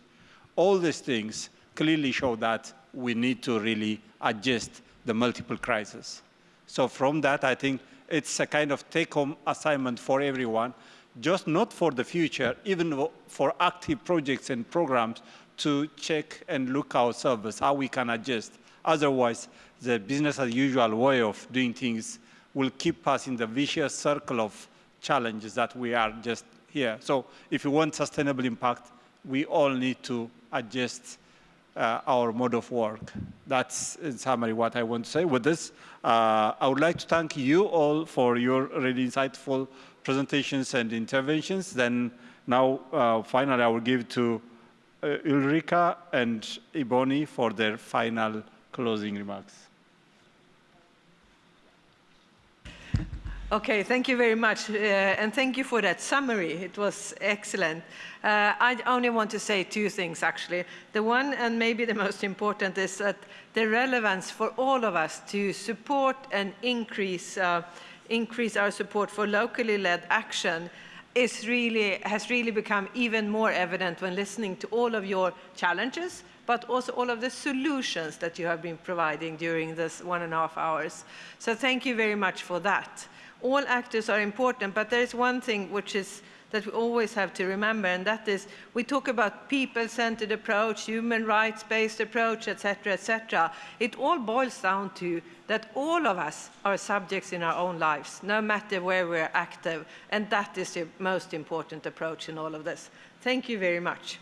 all these things clearly show that we need to really adjust the multiple crises. So from that, I think it's a kind of take-home assignment for everyone just not for the future, even for active projects and programs to check and look our service, how we can adjust. Otherwise, the business as usual way of doing things will keep us in the vicious circle of challenges that we are just here. So if we want sustainable impact, we all need to adjust uh, our mode of work. That's in summary what I want to say. With this, uh, I would like to thank you all for your really insightful presentations and interventions. Then now, uh, finally, I will give to uh, Ulrika and Ebony for their final closing remarks. Okay, thank you very much, uh, and thank you for that summary. It was excellent. Uh, I only want to say two things, actually. The one, and maybe the most important, is that the relevance for all of us to support and increase uh, increase our support for locally led action is really, has really become even more evident when listening to all of your challenges, but also all of the solutions that you have been providing during this one and a half hours. So thank you very much for that. All actors are important, but there is one thing which is that we always have to remember, and that is we talk about people-centered approach, human rights-based approach, etc., etc. It all boils down to that all of us are subjects in our own lives, no matter where we're active, and that is the most important approach in all of this. Thank you very much.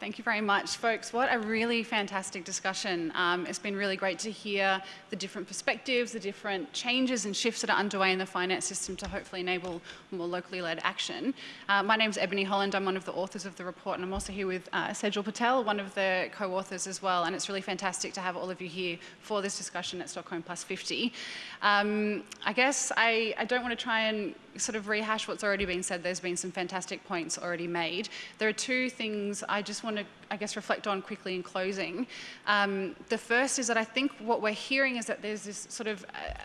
Thank you very much, folks. What a really fantastic discussion. Um, it's been really great to hear the different perspectives, the different changes and shifts that are underway in the finance system to hopefully enable more locally led action. Uh, my name is Ebony Holland. I'm one of the authors of the report, and I'm also here with uh, Sejal Patel, one of the co-authors as well. And it's really fantastic to have all of you here for this discussion at Stockholm Plus 50. Um, I guess I, I don't want to try and sort of rehash what's already been said. There's been some fantastic points already made. There are two things I just want to, I guess, reflect on quickly in closing. Um, the first is that I think what we're hearing is that there's this sort of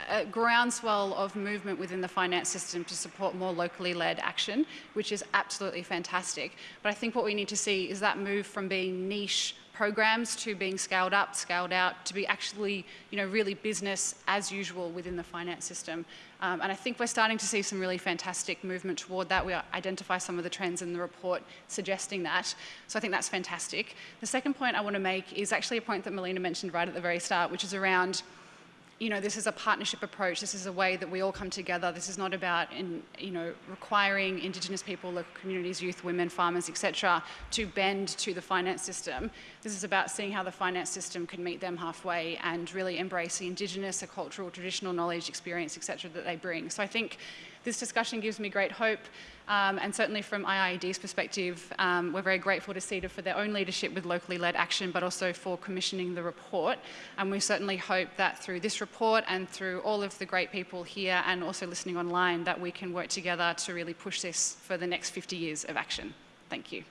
a, a groundswell of movement within the finance system to support more locally led action, which is absolutely fantastic. But I think what we need to see is that move from being niche programs to being scaled up, scaled out, to be actually, you know, really business as usual within the finance system. Um, and I think we're starting to see some really fantastic movement toward that. We identify some of the trends in the report suggesting that. So I think that's fantastic. The second point I want to make is actually a point that Melina mentioned right at the very start, which is around you know, this is a partnership approach. This is a way that we all come together. This is not about, in, you know, requiring Indigenous people, local communities, youth, women, farmers, etc., to bend to the finance system. This is about seeing how the finance system can meet them halfway and really embrace the Indigenous, the cultural, traditional knowledge, experience, etc., that they bring. So I think this discussion gives me great hope. Um, and certainly from IIED's perspective, um, we're very grateful to SIDA for their own leadership with locally led action, but also for commissioning the report. And we certainly hope that through this report and through all of the great people here and also listening online, that we can work together to really push this for the next 50 years of action. Thank you.